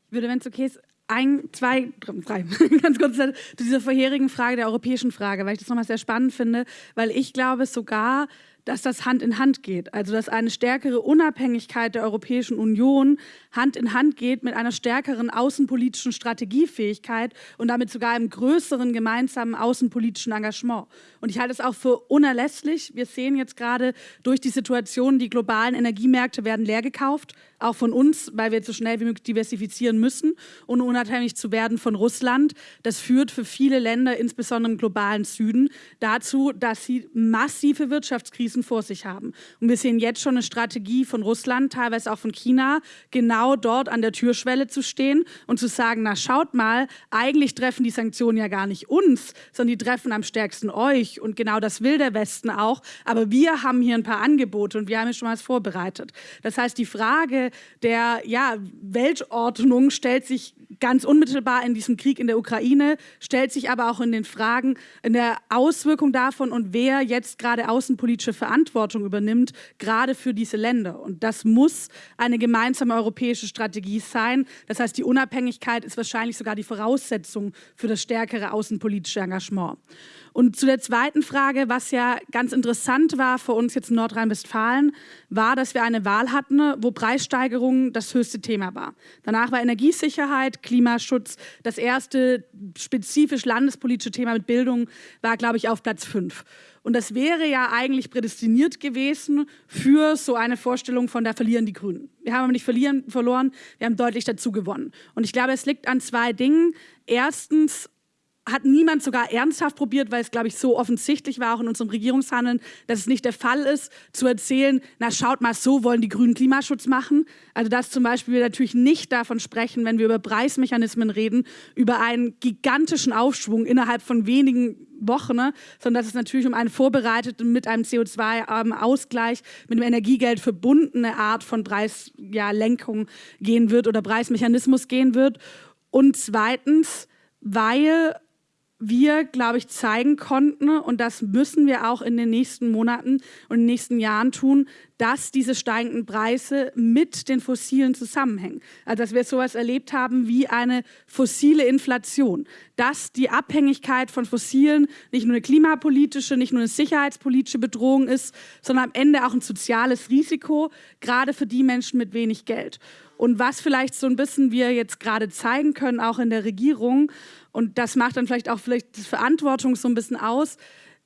Speaker 4: Ich würde, wenn es okay ist, ein, zwei, drei, ganz kurz zu dieser vorherigen Frage, der europäischen Frage, weil ich das nochmal sehr spannend finde, weil ich glaube sogar, dass das Hand in Hand geht. Also dass eine stärkere Unabhängigkeit der Europäischen Union Hand in Hand geht mit einer stärkeren außenpolitischen Strategiefähigkeit und damit sogar einem größeren gemeinsamen außenpolitischen Engagement. Und ich halte es auch für unerlässlich. Wir sehen jetzt gerade durch die Situation, die globalen Energiemärkte werden leer gekauft, auch von uns, weil wir jetzt so schnell wie möglich diversifizieren müssen und unabhängig zu werden von Russland. Das führt für viele Länder, insbesondere im globalen Süden, dazu, dass sie massive Wirtschaftskrisen Krisen vor sich haben. Und wir sehen jetzt schon eine Strategie von Russland, teilweise auch von China, genau dort an der Türschwelle zu stehen und zu sagen, na schaut mal, eigentlich treffen die Sanktionen ja gar nicht uns, sondern die treffen am stärksten euch. Und genau das will der Westen auch. Aber wir haben hier ein paar Angebote und wir haben hier schon was vorbereitet. Das heißt, die Frage der ja, Weltordnung stellt sich ganz unmittelbar in diesem Krieg in der Ukraine, stellt sich aber auch in den Fragen in der Auswirkung davon und wer jetzt gerade außenpolitische Verantwortung übernimmt, gerade für diese Länder. Und das muss eine gemeinsame europäische Strategie sein. Das heißt, die Unabhängigkeit ist wahrscheinlich sogar die Voraussetzung für das stärkere außenpolitische Engagement. Und zu der zweiten Frage, was ja ganz interessant war für uns jetzt in Nordrhein-Westfalen, war, dass wir eine Wahl hatten, wo Preissteigerung das höchste Thema war. Danach war Energiesicherheit, Klimaschutz. Das erste spezifisch landespolitische Thema mit Bildung war, glaube ich, auf Platz fünf. Und das wäre ja eigentlich prädestiniert gewesen für so eine Vorstellung von, da verlieren die Grünen. Wir haben aber nicht verlieren, verloren, wir haben deutlich dazu gewonnen. Und ich glaube, es liegt an zwei Dingen. Erstens hat niemand sogar ernsthaft probiert, weil es, glaube ich, so offensichtlich war, auch in unserem Regierungshandeln, dass es nicht der Fall ist, zu erzählen, na schaut mal, so wollen die Grünen Klimaschutz machen. Also dass zum Beispiel wir natürlich nicht davon sprechen, wenn wir über Preismechanismen reden, über einen gigantischen Aufschwung innerhalb von wenigen Wochen, ne? sondern dass es natürlich um eine vorbereitete, mit einem CO2-Ausgleich, mit einem Energiegeld verbundene Art von Preislenkung ja, gehen wird oder Preismechanismus gehen wird. Und zweitens, weil wir, glaube ich, zeigen konnten, und das müssen wir auch in den nächsten Monaten und in den nächsten Jahren tun, dass diese steigenden Preise mit den Fossilen zusammenhängen. Also dass wir sowas erlebt haben wie eine fossile Inflation. Dass die Abhängigkeit von Fossilen nicht nur eine klimapolitische, nicht nur eine sicherheitspolitische Bedrohung ist, sondern am Ende auch ein soziales Risiko, gerade für die Menschen mit wenig Geld. Und was vielleicht so ein bisschen wir jetzt gerade zeigen können, auch in der Regierung, und das macht dann vielleicht auch vielleicht die Verantwortung so ein bisschen aus,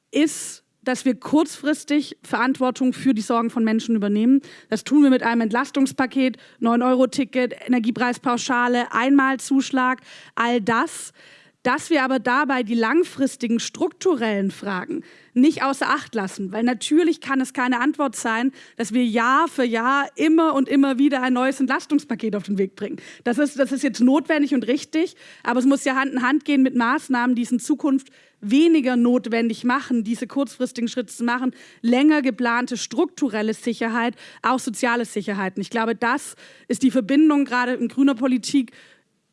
Speaker 4: ist, dass wir kurzfristig Verantwortung für die Sorgen von Menschen übernehmen. Das tun wir mit einem Entlastungspaket, 9-Euro-Ticket, Energiepreispauschale, Einmalzuschlag, all das dass wir aber dabei die langfristigen strukturellen Fragen nicht außer Acht lassen, weil natürlich kann es keine Antwort sein, dass wir Jahr für Jahr immer und immer wieder ein neues Entlastungspaket auf den Weg bringen. Das ist, das ist jetzt notwendig und richtig, aber es muss ja Hand in Hand gehen mit Maßnahmen, die es in Zukunft weniger notwendig machen, diese kurzfristigen Schritte zu machen, länger geplante strukturelle Sicherheit, auch soziale Sicherheit. Und ich glaube, das ist die Verbindung gerade in grüner Politik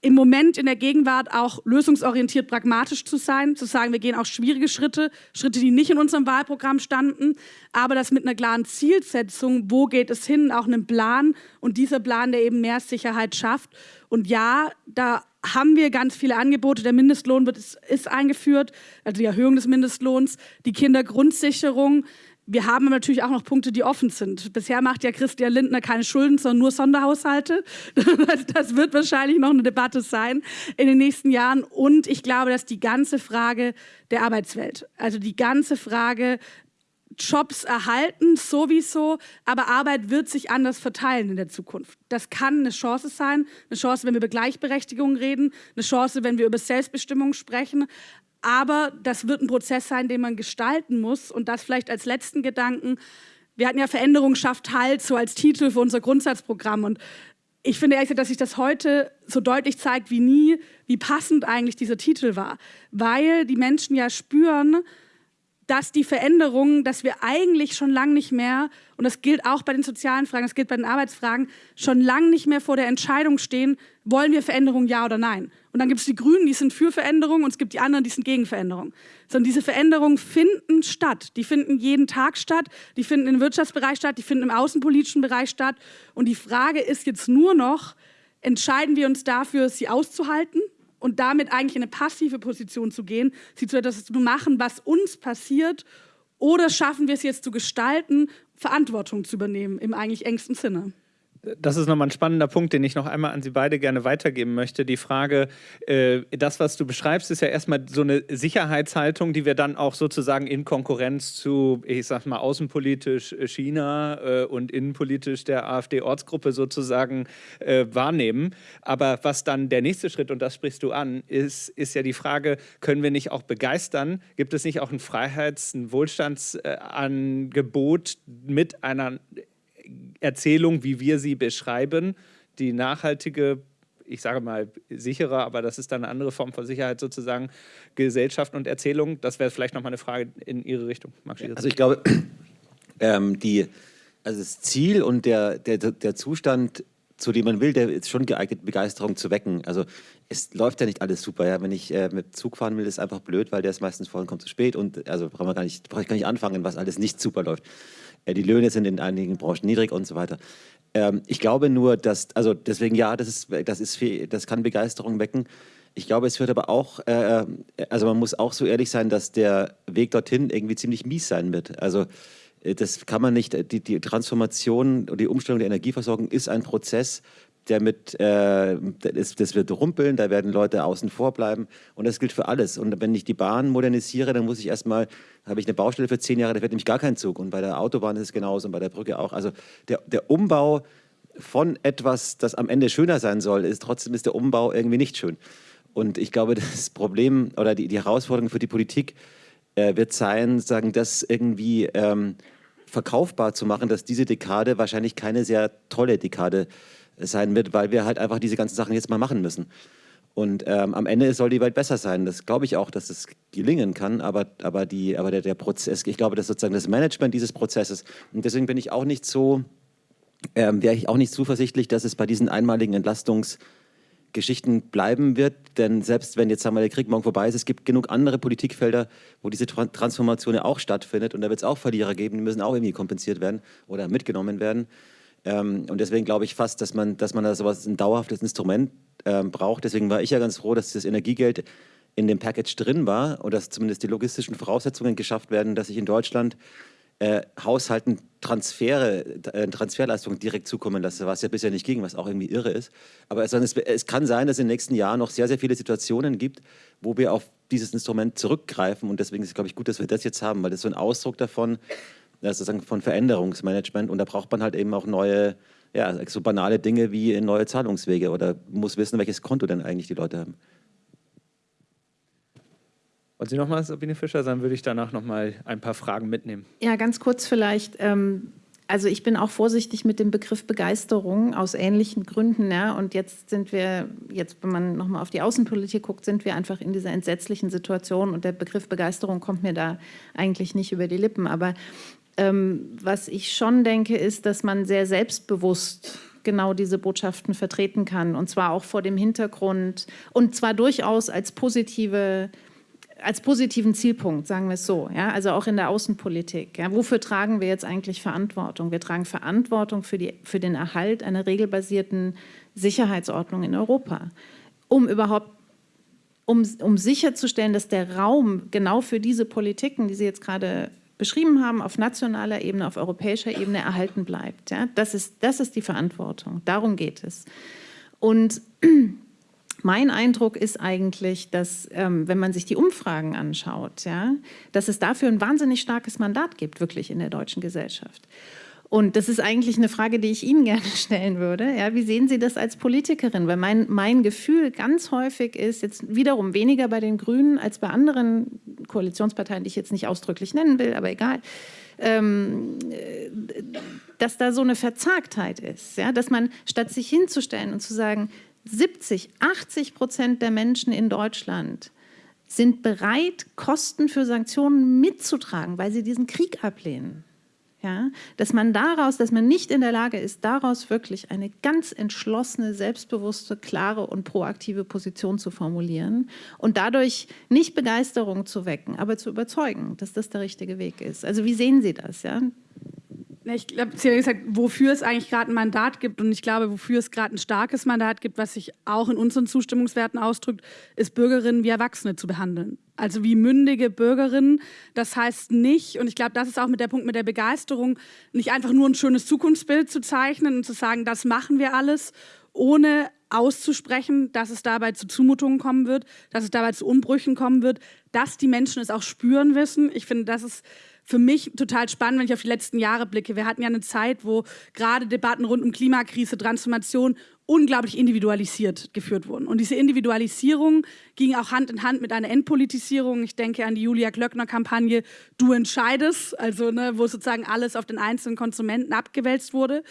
Speaker 4: im Moment in der Gegenwart auch lösungsorientiert pragmatisch zu sein, zu sagen, wir gehen auch schwierige Schritte, Schritte, die nicht in unserem Wahlprogramm standen, aber das mit einer klaren Zielsetzung, wo geht es hin, auch einem Plan und dieser Plan, der eben mehr Sicherheit schafft. Und ja, da haben wir ganz viele Angebote. Der Mindestlohn wird, ist, eingeführt, also die Erhöhung des Mindestlohns, die Kindergrundsicherung, wir haben natürlich auch noch Punkte, die offen sind. Bisher macht ja Christian Lindner keine Schulden, sondern nur Sonderhaushalte. Das wird wahrscheinlich noch eine Debatte sein in den nächsten Jahren. Und ich glaube, dass die ganze Frage der Arbeitswelt, also die ganze Frage, Jobs erhalten sowieso, aber Arbeit wird sich anders verteilen in der Zukunft. Das kann eine Chance sein, eine Chance, wenn wir über Gleichberechtigung reden, eine Chance, wenn wir über Selbstbestimmung sprechen, aber das wird ein Prozess sein, den man gestalten muss. Und das vielleicht als letzten Gedanken. Wir hatten ja Veränderung schafft Halt so als Titel für unser Grundsatzprogramm. Und ich finde ehrlich, dass sich das heute so deutlich zeigt wie nie, wie passend eigentlich dieser Titel war. Weil die Menschen ja spüren, dass die Veränderungen, dass wir eigentlich schon lange nicht mehr, und das gilt auch bei den sozialen Fragen, das gilt bei den Arbeitsfragen, schon lange nicht mehr vor der Entscheidung stehen, wollen wir Veränderungen ja oder nein. Und dann gibt es die Grünen, die sind für Veränderungen und es gibt die anderen, die sind gegen Veränderungen. Sondern diese Veränderungen finden statt. Die finden jeden Tag statt, die finden im Wirtschaftsbereich statt, die finden im außenpolitischen Bereich statt. Und die Frage ist jetzt nur noch, entscheiden wir uns dafür, sie auszuhalten und damit eigentlich in eine passive Position zu gehen, sie zu etwas zu machen, was uns passiert, oder schaffen wir es jetzt zu gestalten, Verantwortung zu übernehmen im eigentlich engsten Sinne?
Speaker 1: Das ist nochmal ein spannender Punkt, den ich noch einmal an Sie beide gerne weitergeben möchte. Die Frage, äh, das, was du beschreibst, ist ja erstmal so eine Sicherheitshaltung, die wir dann auch sozusagen in Konkurrenz zu, ich sag mal, außenpolitisch China äh, und innenpolitisch der AfD-Ortsgruppe sozusagen äh, wahrnehmen. Aber was dann der nächste Schritt, und das sprichst du an, ist, ist ja die Frage, können wir nicht auch begeistern? Gibt es nicht auch ein Freiheits-, ein Wohlstandsangebot mit einer Erzählung, wie wir sie beschreiben, die nachhaltige ich sage mal sicherer, aber das ist dann eine andere Form von Sicherheit sozusagen, Gesellschaft und Erzählung. Das wäre vielleicht nochmal eine Frage in Ihre Richtung.
Speaker 3: Also ich glaube, ähm, die, also das Ziel und der, der, der Zustand, zu dem man will, der ist schon geeignet, Begeisterung zu wecken. Also es läuft ja nicht alles super. Ja? Wenn ich äh, mit Zug fahren will, ist einfach blöd, weil der ist meistens kommt zu spät. Und also brauche ich gar nicht anfangen, was alles nicht super läuft. Äh, die Löhne sind in einigen Branchen niedrig und so weiter. Ähm, ich glaube nur, dass, also deswegen ja, das, ist, das, ist, das kann Begeisterung wecken. Ich glaube, es wird aber auch, äh, äh, also man muss auch so ehrlich sein, dass der Weg dorthin irgendwie ziemlich mies sein wird. Also das kann man nicht, die, die Transformation und die Umstellung der Energieversorgung ist ein Prozess, der mit, äh, das, das, wird rumpeln, da werden Leute außen vor bleiben und das gilt für alles. Und wenn ich die Bahn modernisiere, dann muss ich erstmal, habe ich eine Baustelle für zehn Jahre, da fährt nämlich gar kein Zug und bei der Autobahn ist es genauso und bei der Brücke auch. Also der, der Umbau von etwas, das am Ende schöner sein soll, ist trotzdem ist der Umbau irgendwie nicht schön. Und ich glaube, das Problem oder die, die Herausforderung für die Politik äh, wird sein, sagen, das irgendwie ähm, verkaufbar zu machen, dass diese Dekade wahrscheinlich keine sehr tolle Dekade ist sein wird, weil wir halt einfach diese ganzen Sachen jetzt mal machen müssen. Und ähm, am Ende soll die Welt besser sein. Das glaube ich auch, dass es gelingen kann, aber, aber, die, aber der, der Prozess, ich glaube, dass sozusagen das Management dieses Prozesses, und deswegen bin ich auch nicht so, ähm, wäre ich auch nicht zuversichtlich, dass es bei diesen einmaligen Entlastungs- Geschichten bleiben wird. Denn selbst wenn jetzt sagen der Krieg morgen vorbei ist, es gibt genug andere Politikfelder, wo diese Transformation auch stattfindet. Und da wird es auch Verlierer geben, die müssen auch irgendwie kompensiert werden oder mitgenommen werden. Ähm, und deswegen glaube ich fast, dass man, dass man da sowas ein dauerhaftes Instrument ähm, braucht. Deswegen war ich ja ganz froh, dass das Energiegeld in dem Package drin war und dass zumindest die logistischen Voraussetzungen geschafft werden, dass sich in Deutschland äh, Haushalten Transfere, äh, Transferleistungen direkt zukommen lasse, was ja bisher nicht ging, was auch irgendwie irre ist. Aber es, es, kann sein, dass es in den nächsten Jahren noch sehr, sehr viele Situationen gibt, wo wir auf dieses Instrument zurückgreifen. Und deswegen ist es, glaube ich, gut, dass wir das jetzt haben, weil das ist so ein Ausdruck davon, sozusagen von Veränderungsmanagement. Und da braucht man halt eben auch neue, ja, so banale Dinge wie neue Zahlungswege oder muss wissen, welches Konto denn eigentlich die Leute haben.
Speaker 1: Wollen Sie noch mal, Sabine Fischer, dann würde ich danach noch mal ein paar Fragen mitnehmen.
Speaker 2: Ja, ganz kurz vielleicht. Ähm, also ich bin auch vorsichtig mit dem Begriff Begeisterung aus ähnlichen Gründen. Ja. Und jetzt sind wir, jetzt wenn man noch mal auf die Außenpolitik guckt, sind wir einfach in dieser entsetzlichen Situation. Und der Begriff Begeisterung kommt mir da eigentlich nicht über die Lippen. Aber ähm, was ich schon denke, ist, dass man sehr selbstbewusst genau diese Botschaften vertreten kann. Und zwar auch vor dem Hintergrund und zwar durchaus als positive als positiven Zielpunkt, sagen wir es so, ja, also auch in der Außenpolitik. Ja, wofür tragen wir jetzt eigentlich Verantwortung? Wir tragen Verantwortung für, die, für den Erhalt einer regelbasierten Sicherheitsordnung in Europa, um überhaupt um, um sicherzustellen, dass der Raum genau für diese Politiken, die Sie jetzt gerade beschrieben haben, auf nationaler Ebene, auf europäischer Ebene erhalten bleibt. Ja? Das, ist, das ist die Verantwortung, darum geht es. Und mein Eindruck ist eigentlich, dass, ähm, wenn man sich die Umfragen anschaut, ja, dass es dafür ein wahnsinnig starkes Mandat gibt, wirklich in der deutschen Gesellschaft. Und das ist eigentlich eine Frage, die ich Ihnen gerne stellen würde. Ja, wie sehen Sie das als Politikerin? Weil mein, mein Gefühl ganz häufig ist, jetzt wiederum weniger bei den Grünen als bei anderen Koalitionsparteien, die ich jetzt nicht ausdrücklich nennen will, aber egal, ähm, äh, dass da so eine Verzagtheit ist. Ja? Dass man, statt sich hinzustellen und zu sagen, 70, 80 Prozent der Menschen in Deutschland sind bereit, Kosten für Sanktionen mitzutragen, weil sie diesen Krieg ablehnen. Ja, dass man daraus, dass man nicht in der Lage ist, daraus wirklich eine ganz entschlossene, selbstbewusste, klare und proaktive Position zu formulieren und dadurch nicht Begeisterung zu wecken, aber zu überzeugen, dass das der richtige Weg ist. Also wie sehen Sie das? Ja?
Speaker 4: Ich glaube, Sie haben gesagt, wofür es eigentlich gerade ein Mandat gibt und ich glaube, wofür es gerade ein starkes Mandat gibt, was sich auch in unseren Zustimmungswerten ausdrückt, ist Bürgerinnen wie Erwachsene zu behandeln. Also wie mündige Bürgerinnen. Das heißt nicht, und ich glaube, das ist auch mit der Punkt mit der Begeisterung, nicht einfach nur ein schönes Zukunftsbild zu zeichnen und zu sagen, das machen wir alles, ohne auszusprechen, dass es dabei zu Zumutungen kommen wird, dass es dabei zu Umbrüchen kommen wird, dass die Menschen es auch spüren wissen. Ich finde, das ist für mich total spannend, wenn ich auf die letzten Jahre blicke. Wir hatten ja eine Zeit, wo gerade Debatten rund um Klimakrise, Transformation unglaublich individualisiert geführt wurden. Und diese Individualisierung ging auch Hand in Hand mit einer Endpolitisierung. Ich denke an die Julia Glöckner-Kampagne Du entscheidest, also ne, wo sozusagen alles auf den einzelnen Konsumenten abgewälzt wurde.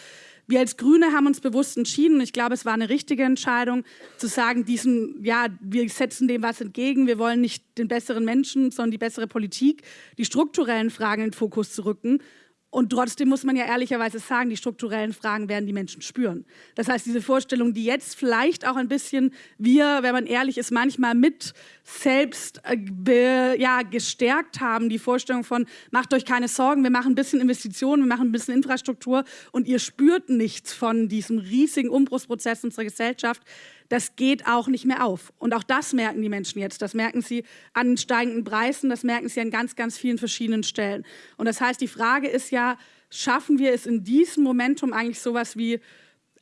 Speaker 4: Wir als Grüne haben uns bewusst entschieden, ich glaube, es war eine richtige Entscheidung, zu sagen, diesen, ja, wir setzen dem was entgegen, wir wollen nicht den besseren Menschen, sondern die bessere Politik, die strukturellen Fragen in den Fokus zu rücken und trotzdem muss man ja ehrlicherweise sagen, die strukturellen Fragen werden die Menschen spüren. Das heißt, diese Vorstellung, die jetzt vielleicht auch ein bisschen wir, wenn man ehrlich ist, manchmal mit selbst äh, ja, gestärkt haben, die Vorstellung von, macht euch keine Sorgen, wir machen ein bisschen Investitionen, wir machen ein bisschen Infrastruktur und ihr spürt nichts von diesem riesigen Umbruchsprozess unserer Gesellschaft, das geht auch nicht mehr auf. Und auch das merken die Menschen jetzt. Das merken sie an steigenden Preisen, das merken sie an ganz, ganz vielen verschiedenen Stellen. Und das heißt, die Frage ist ja, schaffen wir es in diesem Momentum eigentlich sowas wie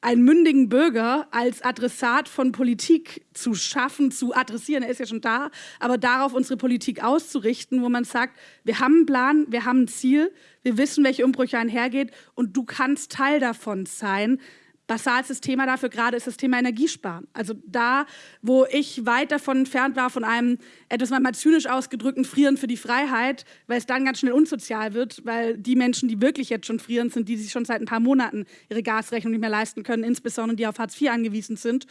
Speaker 4: einen mündigen Bürger als Adressat von Politik zu schaffen, zu adressieren, er ist ja schon da, aber darauf unsere Politik auszurichten, wo man sagt, wir haben einen Plan, wir haben ein Ziel, wir wissen, welche Umbrüche einhergeht und du kannst Teil davon sein, basalstes Thema dafür gerade ist das Thema Energiesparen. Also da, wo ich weit davon entfernt war, von einem etwas mal zynisch ausgedrückten Frieren für die Freiheit, weil es dann ganz schnell unsozial wird, weil die Menschen, die wirklich jetzt schon frieren, sind, die sich schon seit ein paar Monaten ihre Gasrechnung nicht mehr leisten können, insbesondere die auf Hartz IV angewiesen sind.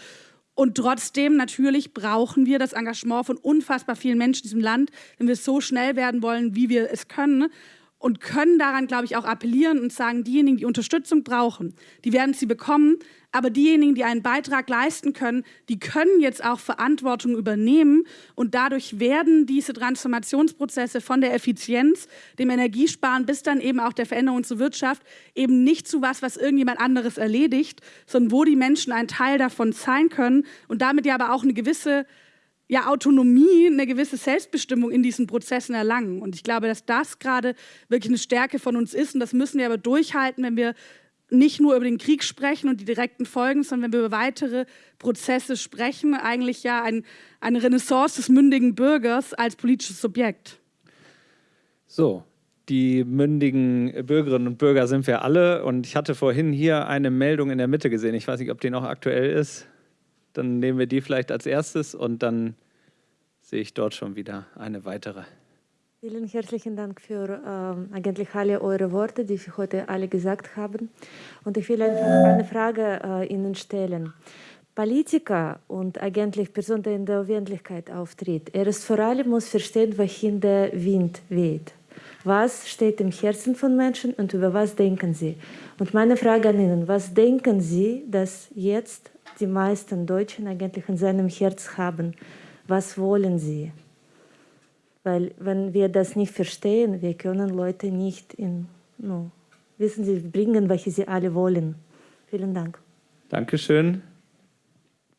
Speaker 4: Und trotzdem natürlich brauchen wir das Engagement von unfassbar vielen Menschen in diesem Land, wenn wir so schnell werden wollen, wie wir es können. Und können daran, glaube ich, auch appellieren und sagen, diejenigen, die Unterstützung brauchen, die werden sie bekommen, aber diejenigen, die einen Beitrag leisten können, die können jetzt auch Verantwortung übernehmen. Und dadurch werden diese Transformationsprozesse von der Effizienz, dem Energiesparen bis dann eben auch der Veränderung zur Wirtschaft eben nicht zu was, was irgendjemand anderes erledigt, sondern wo die Menschen ein Teil davon sein können und damit ja aber auch eine gewisse ja, Autonomie, eine gewisse Selbstbestimmung in diesen Prozessen erlangen. Und ich glaube, dass das gerade wirklich eine Stärke von uns ist. Und das müssen wir aber durchhalten, wenn wir nicht nur über den Krieg sprechen und die direkten Folgen, sondern wenn wir über weitere Prozesse sprechen, eigentlich ja ein, eine Renaissance des mündigen Bürgers als politisches Subjekt.
Speaker 1: So, die mündigen Bürgerinnen und Bürger sind wir alle. Und ich hatte vorhin hier eine Meldung in der Mitte gesehen. Ich weiß nicht, ob die noch aktuell ist. Dann nehmen wir die vielleicht als erstes und dann sehe ich dort schon wieder eine weitere.
Speaker 7: Vielen herzlichen Dank für ähm, eigentlich alle eure Worte, die Sie heute alle gesagt haben. Und ich will einfach eine Frage äh, Ihnen stellen. Politiker und eigentlich Person, die in der Öffentlichkeit auftritt, er ist vor allem muss verstehen, wohin der Wind weht. Was steht im Herzen von Menschen und über was denken sie? Und meine Frage an Ihnen, was denken Sie, dass jetzt die meisten Deutschen eigentlich in seinem Herz haben. Was wollen sie? Weil wenn wir das nicht verstehen, wir können Leute nicht in, no, wissen Sie, bringen, welche sie alle wollen. Vielen Dank.
Speaker 1: Dankeschön.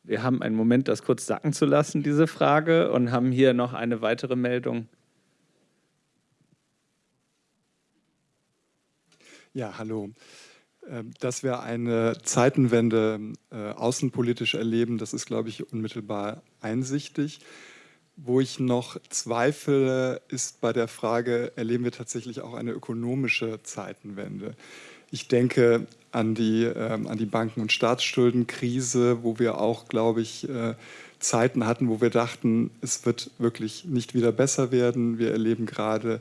Speaker 1: Wir haben einen Moment, das kurz sacken zu lassen, diese Frage, und haben hier noch eine weitere Meldung.
Speaker 8: Ja, hallo. Ähm, dass wir eine Zeitenwende äh, außenpolitisch erleben, das ist, glaube ich, unmittelbar einsichtig. Wo ich noch zweifle, ist bei der Frage, erleben wir tatsächlich auch eine ökonomische Zeitenwende? Ich denke an die, ähm, an die Banken- und Staatsschuldenkrise, wo wir auch, glaube ich, äh, Zeiten hatten, wo wir dachten, es wird wirklich nicht wieder besser werden. Wir erleben gerade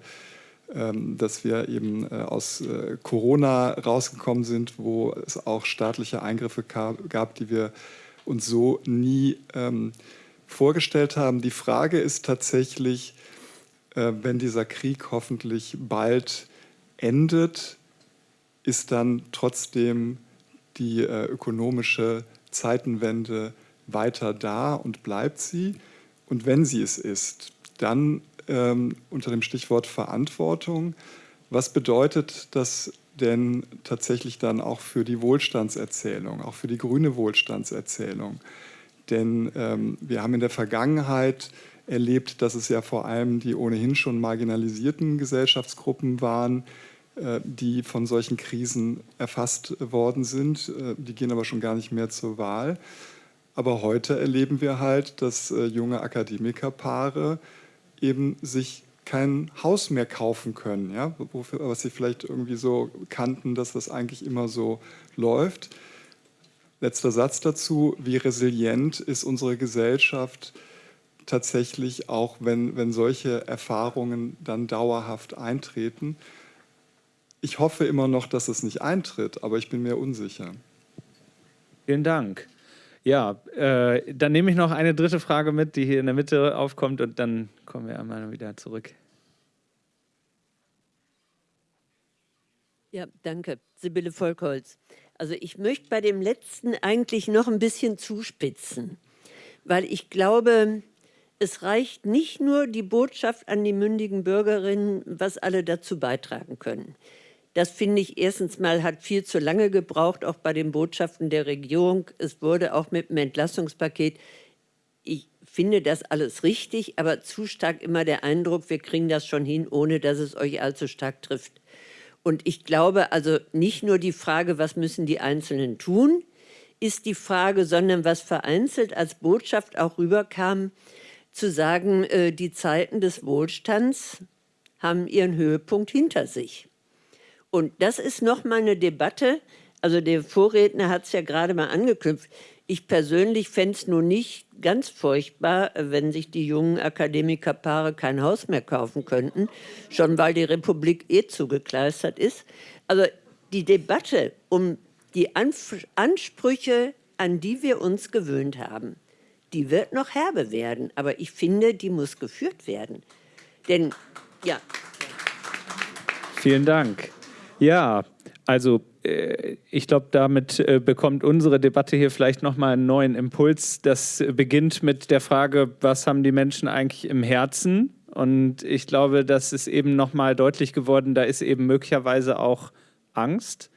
Speaker 8: dass wir eben äh, aus äh, Corona rausgekommen sind, wo es auch staatliche Eingriffe gab, die wir uns so nie ähm, vorgestellt haben. Die Frage ist tatsächlich, äh, wenn dieser Krieg hoffentlich bald endet, ist dann trotzdem die ökonomische Zeitenwende weiter da und bleibt sie? Und wenn sie es ist, dann ähm, unter dem Stichwort Verantwortung. Was bedeutet das denn tatsächlich dann auch für die Wohlstandserzählung, auch für die grüne Wohlstandserzählung? Denn ähm, wir haben in der Vergangenheit erlebt, dass es ja vor allem die ohnehin schon marginalisierten Gesellschaftsgruppen waren, äh, die von solchen Krisen erfasst worden sind. Äh, die gehen aber schon gar nicht mehr zur Wahl. Aber heute erleben wir halt, dass äh, junge Akademikerpaare eben sich kein Haus mehr kaufen können, ja? Was sie vielleicht irgendwie so kannten, dass das eigentlich immer so läuft. Letzter Satz dazu, wie resilient ist unsere Gesellschaft tatsächlich auch, wenn, wenn solche Erfahrungen dann dauerhaft eintreten. Ich hoffe immer noch, dass es nicht eintritt, aber ich bin mir unsicher.
Speaker 1: Vielen Dank. Ja, äh, dann nehme ich noch eine dritte Frage mit, die hier in der Mitte aufkommt und dann kommen wir einmal wieder zurück.
Speaker 9: Ja, danke. Sibylle Volkholz. Also ich möchte bei dem letzten eigentlich noch ein bisschen zuspitzen, weil ich glaube, es reicht nicht nur die Botschaft an die mündigen Bürgerinnen, was alle dazu beitragen können. Das finde ich erstens mal hat viel zu lange gebraucht, auch bei den Botschaften der Regierung. Es wurde auch mit dem Entlastungspaket, ich finde das alles richtig, aber zu stark immer der Eindruck, wir kriegen das schon hin, ohne dass es euch allzu stark trifft. Und ich glaube also nicht nur die Frage, was müssen die Einzelnen tun, ist die Frage, sondern was vereinzelt als Botschaft auch rüberkam, zu sagen, äh, die Zeiten des Wohlstands haben ihren Höhepunkt hinter sich. Und das ist nochmal eine Debatte, also der Vorredner hat es ja gerade mal angeknüpft. Ich persönlich fände es nur nicht ganz furchtbar, wenn sich die jungen Akademikerpaare kein Haus mehr kaufen könnten, schon weil die Republik eh zugekleistert ist. Also die Debatte um die Ansprüche, an die wir uns gewöhnt haben, die wird noch herbe werden. Aber ich finde, die muss geführt werden. Denn, ja.
Speaker 1: Vielen Dank. Ja, also äh, ich glaube, damit äh, bekommt unsere Debatte hier vielleicht nochmal einen neuen Impuls. Das beginnt mit der Frage, was haben die Menschen eigentlich im Herzen? Und ich glaube, das ist eben nochmal deutlich geworden, da ist eben möglicherweise auch Angst,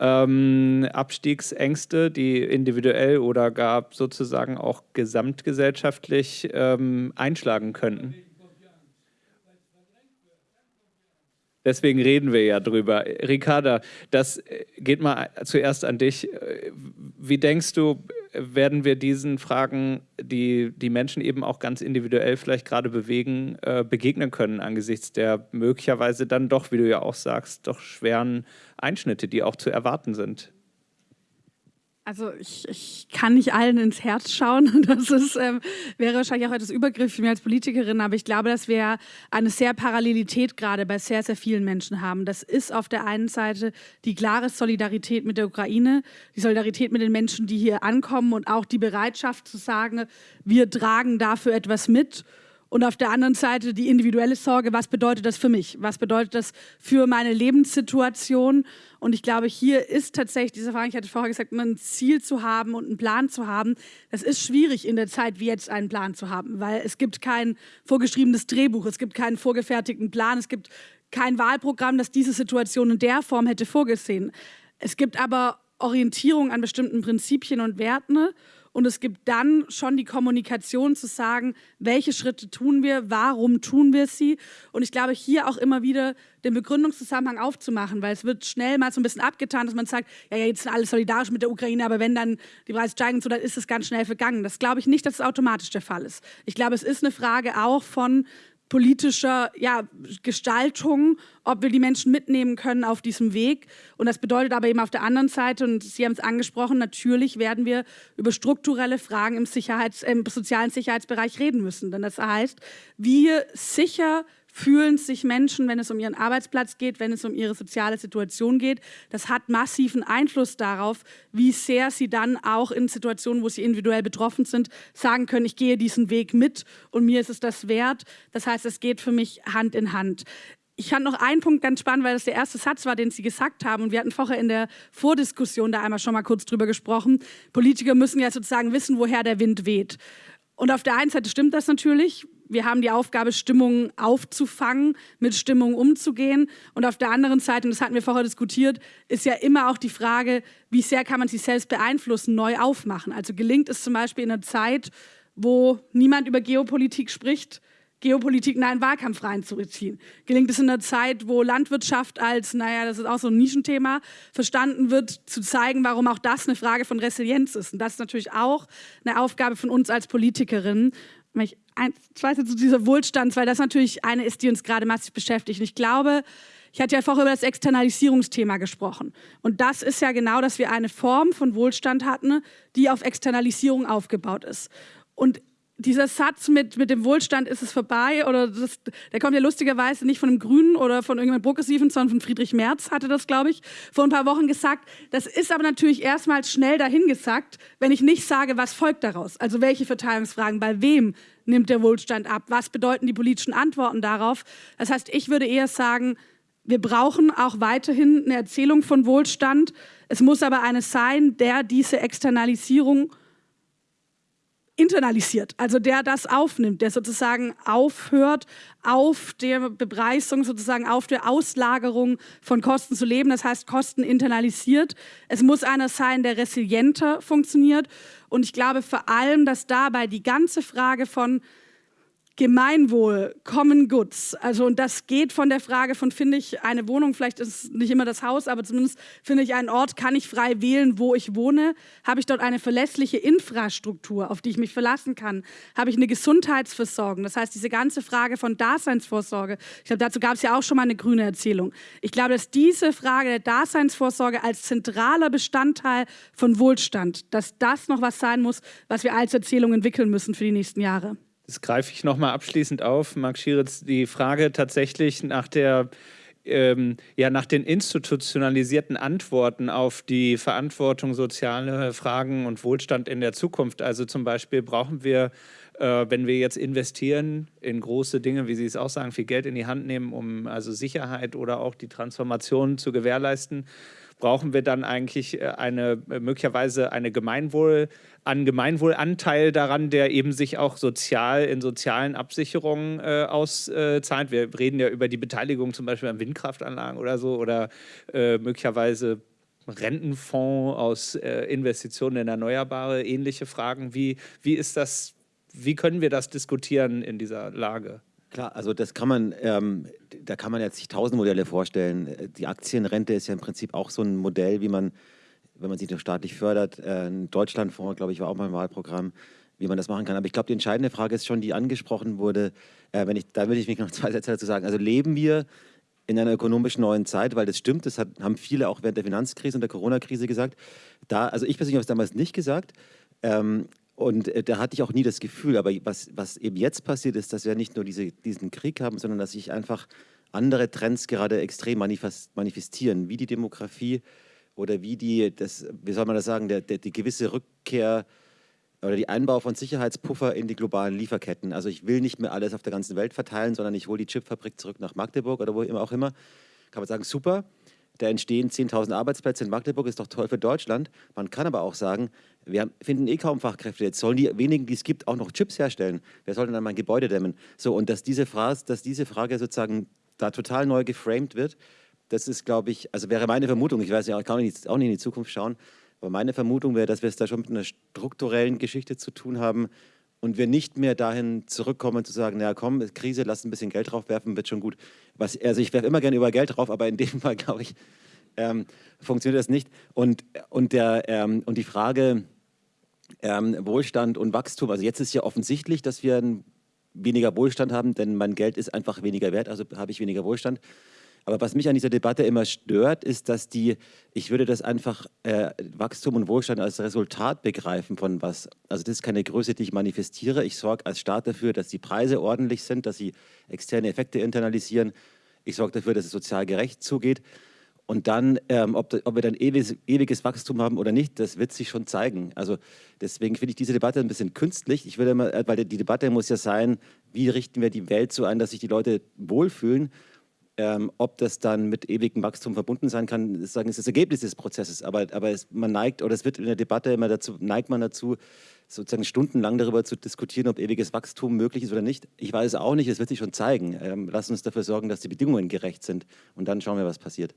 Speaker 1: ähm, Abstiegsängste, die individuell oder gar sozusagen auch gesamtgesellschaftlich ähm, einschlagen könnten. Deswegen reden wir ja drüber. Ricarda, das äh, geht mal zuerst an dich. Äh, wie denkst du, werden wir diesen Fragen, die die Menschen eben auch ganz individuell vielleicht gerade bewegen, äh, begegnen können angesichts der möglicherweise dann doch, wie du ja auch sagst, doch schweren Einschnitte, die auch zu erwarten sind?
Speaker 4: Also ich, ich kann nicht allen ins Herz schauen. Das ist, ähm, wäre wahrscheinlich auch etwas übergriffig mir als Politikerin, aber ich glaube, dass wir eine sehr Parallelität gerade bei sehr, sehr vielen Menschen haben. Das ist auf der einen Seite die klare Solidarität mit der Ukraine, die Solidarität mit den Menschen, die hier ankommen und auch die Bereitschaft zu sagen, wir tragen dafür etwas mit und auf der anderen Seite die individuelle Sorge, was bedeutet das für mich? Was bedeutet das für meine Lebenssituation? Und ich glaube, hier ist tatsächlich diese Frage, ich hatte vorher gesagt, ein Ziel zu haben und einen Plan zu haben. Das ist schwierig in der Zeit wie jetzt einen Plan zu haben, weil es gibt kein vorgeschriebenes Drehbuch, es gibt keinen vorgefertigten Plan, es gibt kein Wahlprogramm, das diese Situation in der Form hätte vorgesehen. Es gibt aber Orientierung an bestimmten Prinzipien und Werten und es gibt dann schon die Kommunikation zu sagen, welche Schritte tun wir, warum tun wir sie. Und ich glaube, hier auch immer wieder den Begründungszusammenhang aufzumachen, weil es wird schnell mal so ein bisschen abgetan, dass man sagt, ja, ja jetzt sind alle solidarisch mit der Ukraine, aber wenn dann die Preise steigen, so, dann ist es ganz schnell vergangen. Das glaube ich nicht, dass es automatisch der Fall ist. Ich glaube, es ist eine Frage auch von politischer ja, Gestaltung, ob wir die Menschen mitnehmen können auf diesem Weg. Und das bedeutet aber eben auf der anderen Seite, und Sie haben es angesprochen, natürlich werden wir über strukturelle Fragen im, Sicherheits-, im sozialen Sicherheitsbereich reden müssen. Denn das heißt, wie sicher fühlen sich Menschen, wenn es um ihren Arbeitsplatz geht, wenn es um ihre soziale Situation geht. Das hat massiven Einfluss darauf, wie sehr sie dann auch in Situationen, wo sie individuell betroffen sind, sagen können, ich gehe diesen Weg mit und mir ist es das wert. Das heißt, es geht für mich Hand in Hand. Ich fand noch einen Punkt ganz spannend, weil das der erste Satz war, den Sie gesagt haben. Und wir hatten vorher in der Vordiskussion da einmal schon mal kurz drüber gesprochen. Politiker müssen ja sozusagen wissen, woher der Wind weht. Und auf der einen Seite stimmt das natürlich wir haben die Aufgabe, Stimmungen aufzufangen, mit Stimmungen umzugehen. Und auf der anderen Seite, und das hatten wir vorher diskutiert, ist ja immer auch die Frage, wie sehr kann man sich selbst beeinflussen, neu aufmachen. Also gelingt es zum Beispiel in einer Zeit, wo niemand über Geopolitik spricht, Geopolitik in einen Wahlkampf reinzuziehen? Gelingt es in einer Zeit, wo Landwirtschaft als, naja, das ist auch so ein Nischenthema, verstanden wird, zu zeigen, warum auch das eine Frage von Resilienz ist? Und das ist natürlich auch eine Aufgabe von uns als Politikerinnen, ich ein, zwei zu dieser Wohlstands, weil das natürlich eine ist, die uns gerade massiv beschäftigt. Und ich glaube, ich hatte ja vorher über das Externalisierungsthema gesprochen. Und das ist ja genau, dass wir eine Form von Wohlstand hatten, die auf Externalisierung aufgebaut ist. Und dieser Satz mit, mit dem Wohlstand ist es vorbei, oder das, der kommt ja lustigerweise nicht von einem Grünen oder von irgendeinem Progressiven, sondern von Friedrich Merz hatte das, glaube ich, vor ein paar Wochen gesagt. Das ist aber natürlich erstmal schnell dahingesagt, wenn ich nicht sage, was folgt daraus. Also welche Verteilungsfragen, bei wem nimmt der Wohlstand ab? Was bedeuten die politischen Antworten darauf? Das heißt, ich würde eher sagen, wir brauchen auch weiterhin eine Erzählung von Wohlstand. Es muss aber eine sein, der diese Externalisierung internalisiert, also der das aufnimmt, der sozusagen aufhört, auf der Bepreisung, sozusagen auf der Auslagerung von Kosten zu leben, das heißt Kosten internalisiert. Es muss einer sein, der resilienter funktioniert. Und ich glaube vor allem, dass dabei die ganze Frage von Gemeinwohl, Common Goods. Also und das geht von der Frage von, finde ich eine Wohnung, vielleicht ist es nicht immer das Haus, aber zumindest finde ich einen Ort, kann ich frei wählen, wo ich wohne? Habe ich dort eine verlässliche Infrastruktur, auf die ich mich verlassen kann? Habe ich eine Gesundheitsversorgung? Das heißt, diese ganze Frage von Daseinsvorsorge, ich glaube, dazu gab es ja auch schon mal eine grüne Erzählung. Ich glaube, dass diese Frage der Daseinsvorsorge als zentraler Bestandteil von Wohlstand, dass das noch was sein muss, was wir als Erzählung entwickeln müssen für die nächsten Jahre.
Speaker 1: Das greife ich nochmal abschließend auf, Marc Schieritz, die Frage tatsächlich nach der ähm, ja, nach den institutionalisierten Antworten auf die Verantwortung soziale Fragen und Wohlstand in der Zukunft. Also zum Beispiel brauchen wir Äh, wenn wir jetzt investieren in große Dinge, wie Sie es auch sagen, viel Geld in die Hand nehmen, um also Sicherheit oder auch die Transformation zu gewährleisten, brauchen wir dann eigentlich äh, eine möglicherweise eine Gemeinwohl, einen Gemeinwohlanteil daran, der eben sich auch sozial in sozialen Absicherungen äh, auszahlt. Wir reden ja über die Beteiligung zum Beispiel an Windkraftanlagen oder so oder äh, möglicherweise Rentenfonds aus äh, Investitionen in Erneuerbare, ähnliche Fragen. Wie, wie ist das, wie können wir das diskutieren in dieser Lage?
Speaker 3: Klar, also das kann man, ähm, da kann man jetzt sich tausend Modelle vorstellen. Die Aktienrente ist ja im Prinzip auch so ein Modell, wie man, wenn man sie staatlich fördert, äh, Deutschlandfonds, glaube ich, war auch mal ein Wahlprogramm, wie man das machen kann. Aber ich glaube, die entscheidende Frage ist schon, die angesprochen wurde, äh, wenn ich, da würde ich mich noch zwei Sätze dazu sagen. Also leben wir in einer ökonomisch neuen Zeit, weil das stimmt, das hat, haben viele auch während der Finanzkrise und der Corona-Krise gesagt. Da, also ich persönlich habe es damals nicht gesagt. Ähm, und äh, da hatte ich auch nie das Gefühl, aber was, was eben jetzt passiert ist, dass wir nicht nur diese, diesen Krieg haben, sondern dass sich einfach andere Trends gerade extrem manifestieren, wie die Demografie oder wie die, das, wie soll man das sagen, der, der, die gewisse Rückkehr oder die Einbau von Sicherheitspuffer in die globalen Lieferketten. Also ich will nicht mehr alles auf der ganzen Welt verteilen, sondern ich hole die Chipfabrik zurück nach Magdeburg oder wo immer auch immer. Kann man sagen, super, da entstehen 10.000 Arbeitsplätze in Magdeburg, ist doch toll für Deutschland. Man kann aber auch sagen, wir finden eh kaum Fachkräfte. Jetzt sollen die wenigen, die es gibt, auch noch Chips herstellen. Wer soll denn dann mein Gebäude dämmen? So, und dass diese, Frage, dass diese Frage sozusagen da total neu geframed wird, das ist, glaube ich, also wäre meine Vermutung, ich weiß ja, kann auch nicht, auch nicht in die Zukunft schauen, aber meine Vermutung wäre, dass wir es da schon mit einer strukturellen Geschichte zu tun haben und wir nicht mehr dahin zurückkommen zu sagen, naja komm, Krise, lass ein bisschen Geld drauf werfen, wird schon gut. Was, also ich werfe immer gerne über Geld drauf, aber in dem Fall, glaube ich, ähm, funktioniert das nicht. Und, und, der, ähm, und die Frage ähm, Wohlstand und Wachstum, also jetzt ist ja offensichtlich, dass wir weniger Wohlstand haben, denn mein Geld ist einfach weniger wert, also habe ich weniger Wohlstand. Aber was mich an dieser Debatte immer stört, ist, dass die, ich würde das einfach äh, Wachstum und Wohlstand als Resultat begreifen von was. Also das ist keine Größe, die ich manifestiere. Ich sorge als Staat dafür, dass die Preise ordentlich sind, dass sie externe Effekte internalisieren. Ich sorge dafür, dass es sozial gerecht zugeht. Und dann, ähm, ob, ob, wir dann ewiges, ewiges, Wachstum haben oder nicht, das wird sich schon zeigen. Also deswegen finde ich diese Debatte ein bisschen künstlich. Ich würde immer, äh, weil die Debatte muss ja sein, wie richten wir die Welt so ein, dass sich die Leute wohlfühlen. Ähm, ob das dann mit ewigem Wachstum verbunden sein kann, ist, sagen, ist das Ergebnis des Prozesses. Aber, aber es, man neigt, oder es wird in der Debatte immer dazu, neigt man dazu, sozusagen stundenlang darüber zu diskutieren, ob ewiges Wachstum möglich ist oder nicht. Ich weiß es auch nicht, es wird sich schon zeigen. Ähm, lass uns dafür sorgen, dass die Bedingungen gerecht sind. Und dann schauen wir, was passiert.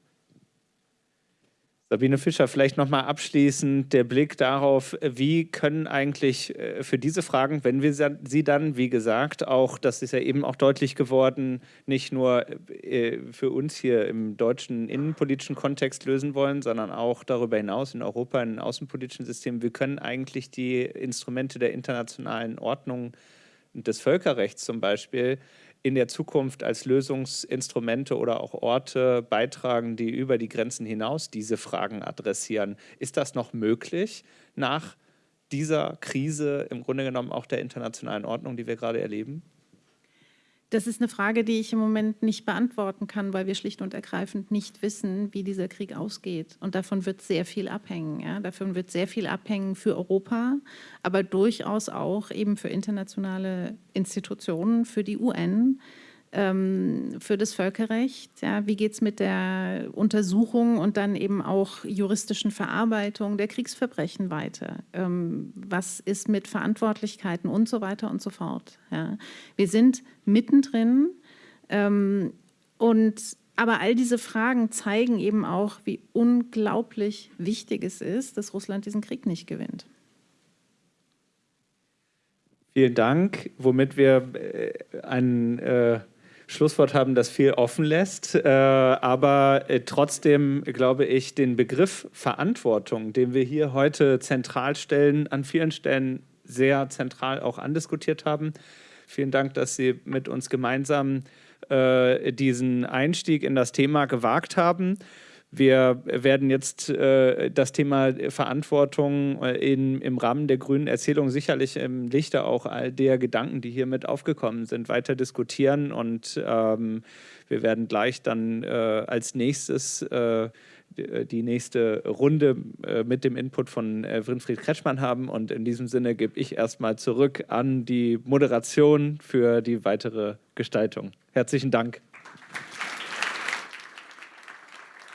Speaker 1: Sabine Fischer, vielleicht nochmal abschließend der Blick darauf, wie können eigentlich äh, für diese Fragen, wenn wir sie dann, wie gesagt, auch, das ist ja eben auch deutlich geworden, nicht nur äh, für uns hier im deutschen innenpolitischen Kontext lösen wollen, sondern auch darüber hinaus in Europa, in außenpolitischen Systemen, wie können eigentlich die Instrumente der internationalen Ordnung und des Völkerrechts zum Beispiel in der Zukunft als Lösungsinstrumente oder auch Orte beitragen, die über die Grenzen hinaus diese Fragen adressieren. Ist das noch möglich nach dieser Krise im Grunde genommen auch der internationalen Ordnung, die wir gerade erleben?
Speaker 2: Das ist eine Frage, die ich im Moment nicht beantworten kann, weil wir schlicht und ergreifend nicht wissen, wie dieser Krieg ausgeht. Und davon wird sehr viel abhängen. Ja? Davon wird sehr viel abhängen für Europa, aber durchaus auch eben für internationale Institutionen, für die UN ähm, für das Völkerrecht. Ja, wie geht es mit der Untersuchung und dann eben auch juristischen Verarbeitung der Kriegsverbrechen weiter? Ähm, was ist mit Verantwortlichkeiten und so weiter und so fort? Ja. Wir sind mittendrin ähm, und aber all diese Fragen zeigen eben auch, wie unglaublich wichtig es ist, dass Russland diesen Krieg nicht gewinnt.
Speaker 1: Vielen Dank, womit wir äh, einen äh, Schlusswort haben, das viel offen lässt. Äh, aber äh, trotzdem glaube ich, den Begriff Verantwortung, den wir hier heute zentral stellen, an vielen Stellen sehr zentral auch andiskutiert haben. Vielen Dank, dass Sie mit uns gemeinsam äh, diesen Einstieg in das Thema gewagt haben. Wir werden jetzt äh, das Thema Verantwortung äh, in, im Rahmen der grünen Erzählung sicherlich im Lichte auch all der Gedanken, die hier mit aufgekommen sind, weiter diskutieren. Und ähm, wir werden gleich dann äh, als nächstes äh, die nächste Runde äh, mit dem Input von äh, Winfried Kretschmann haben. Und in diesem Sinne gebe ich erstmal zurück an die Moderation für die weitere Gestaltung. Herzlichen Dank.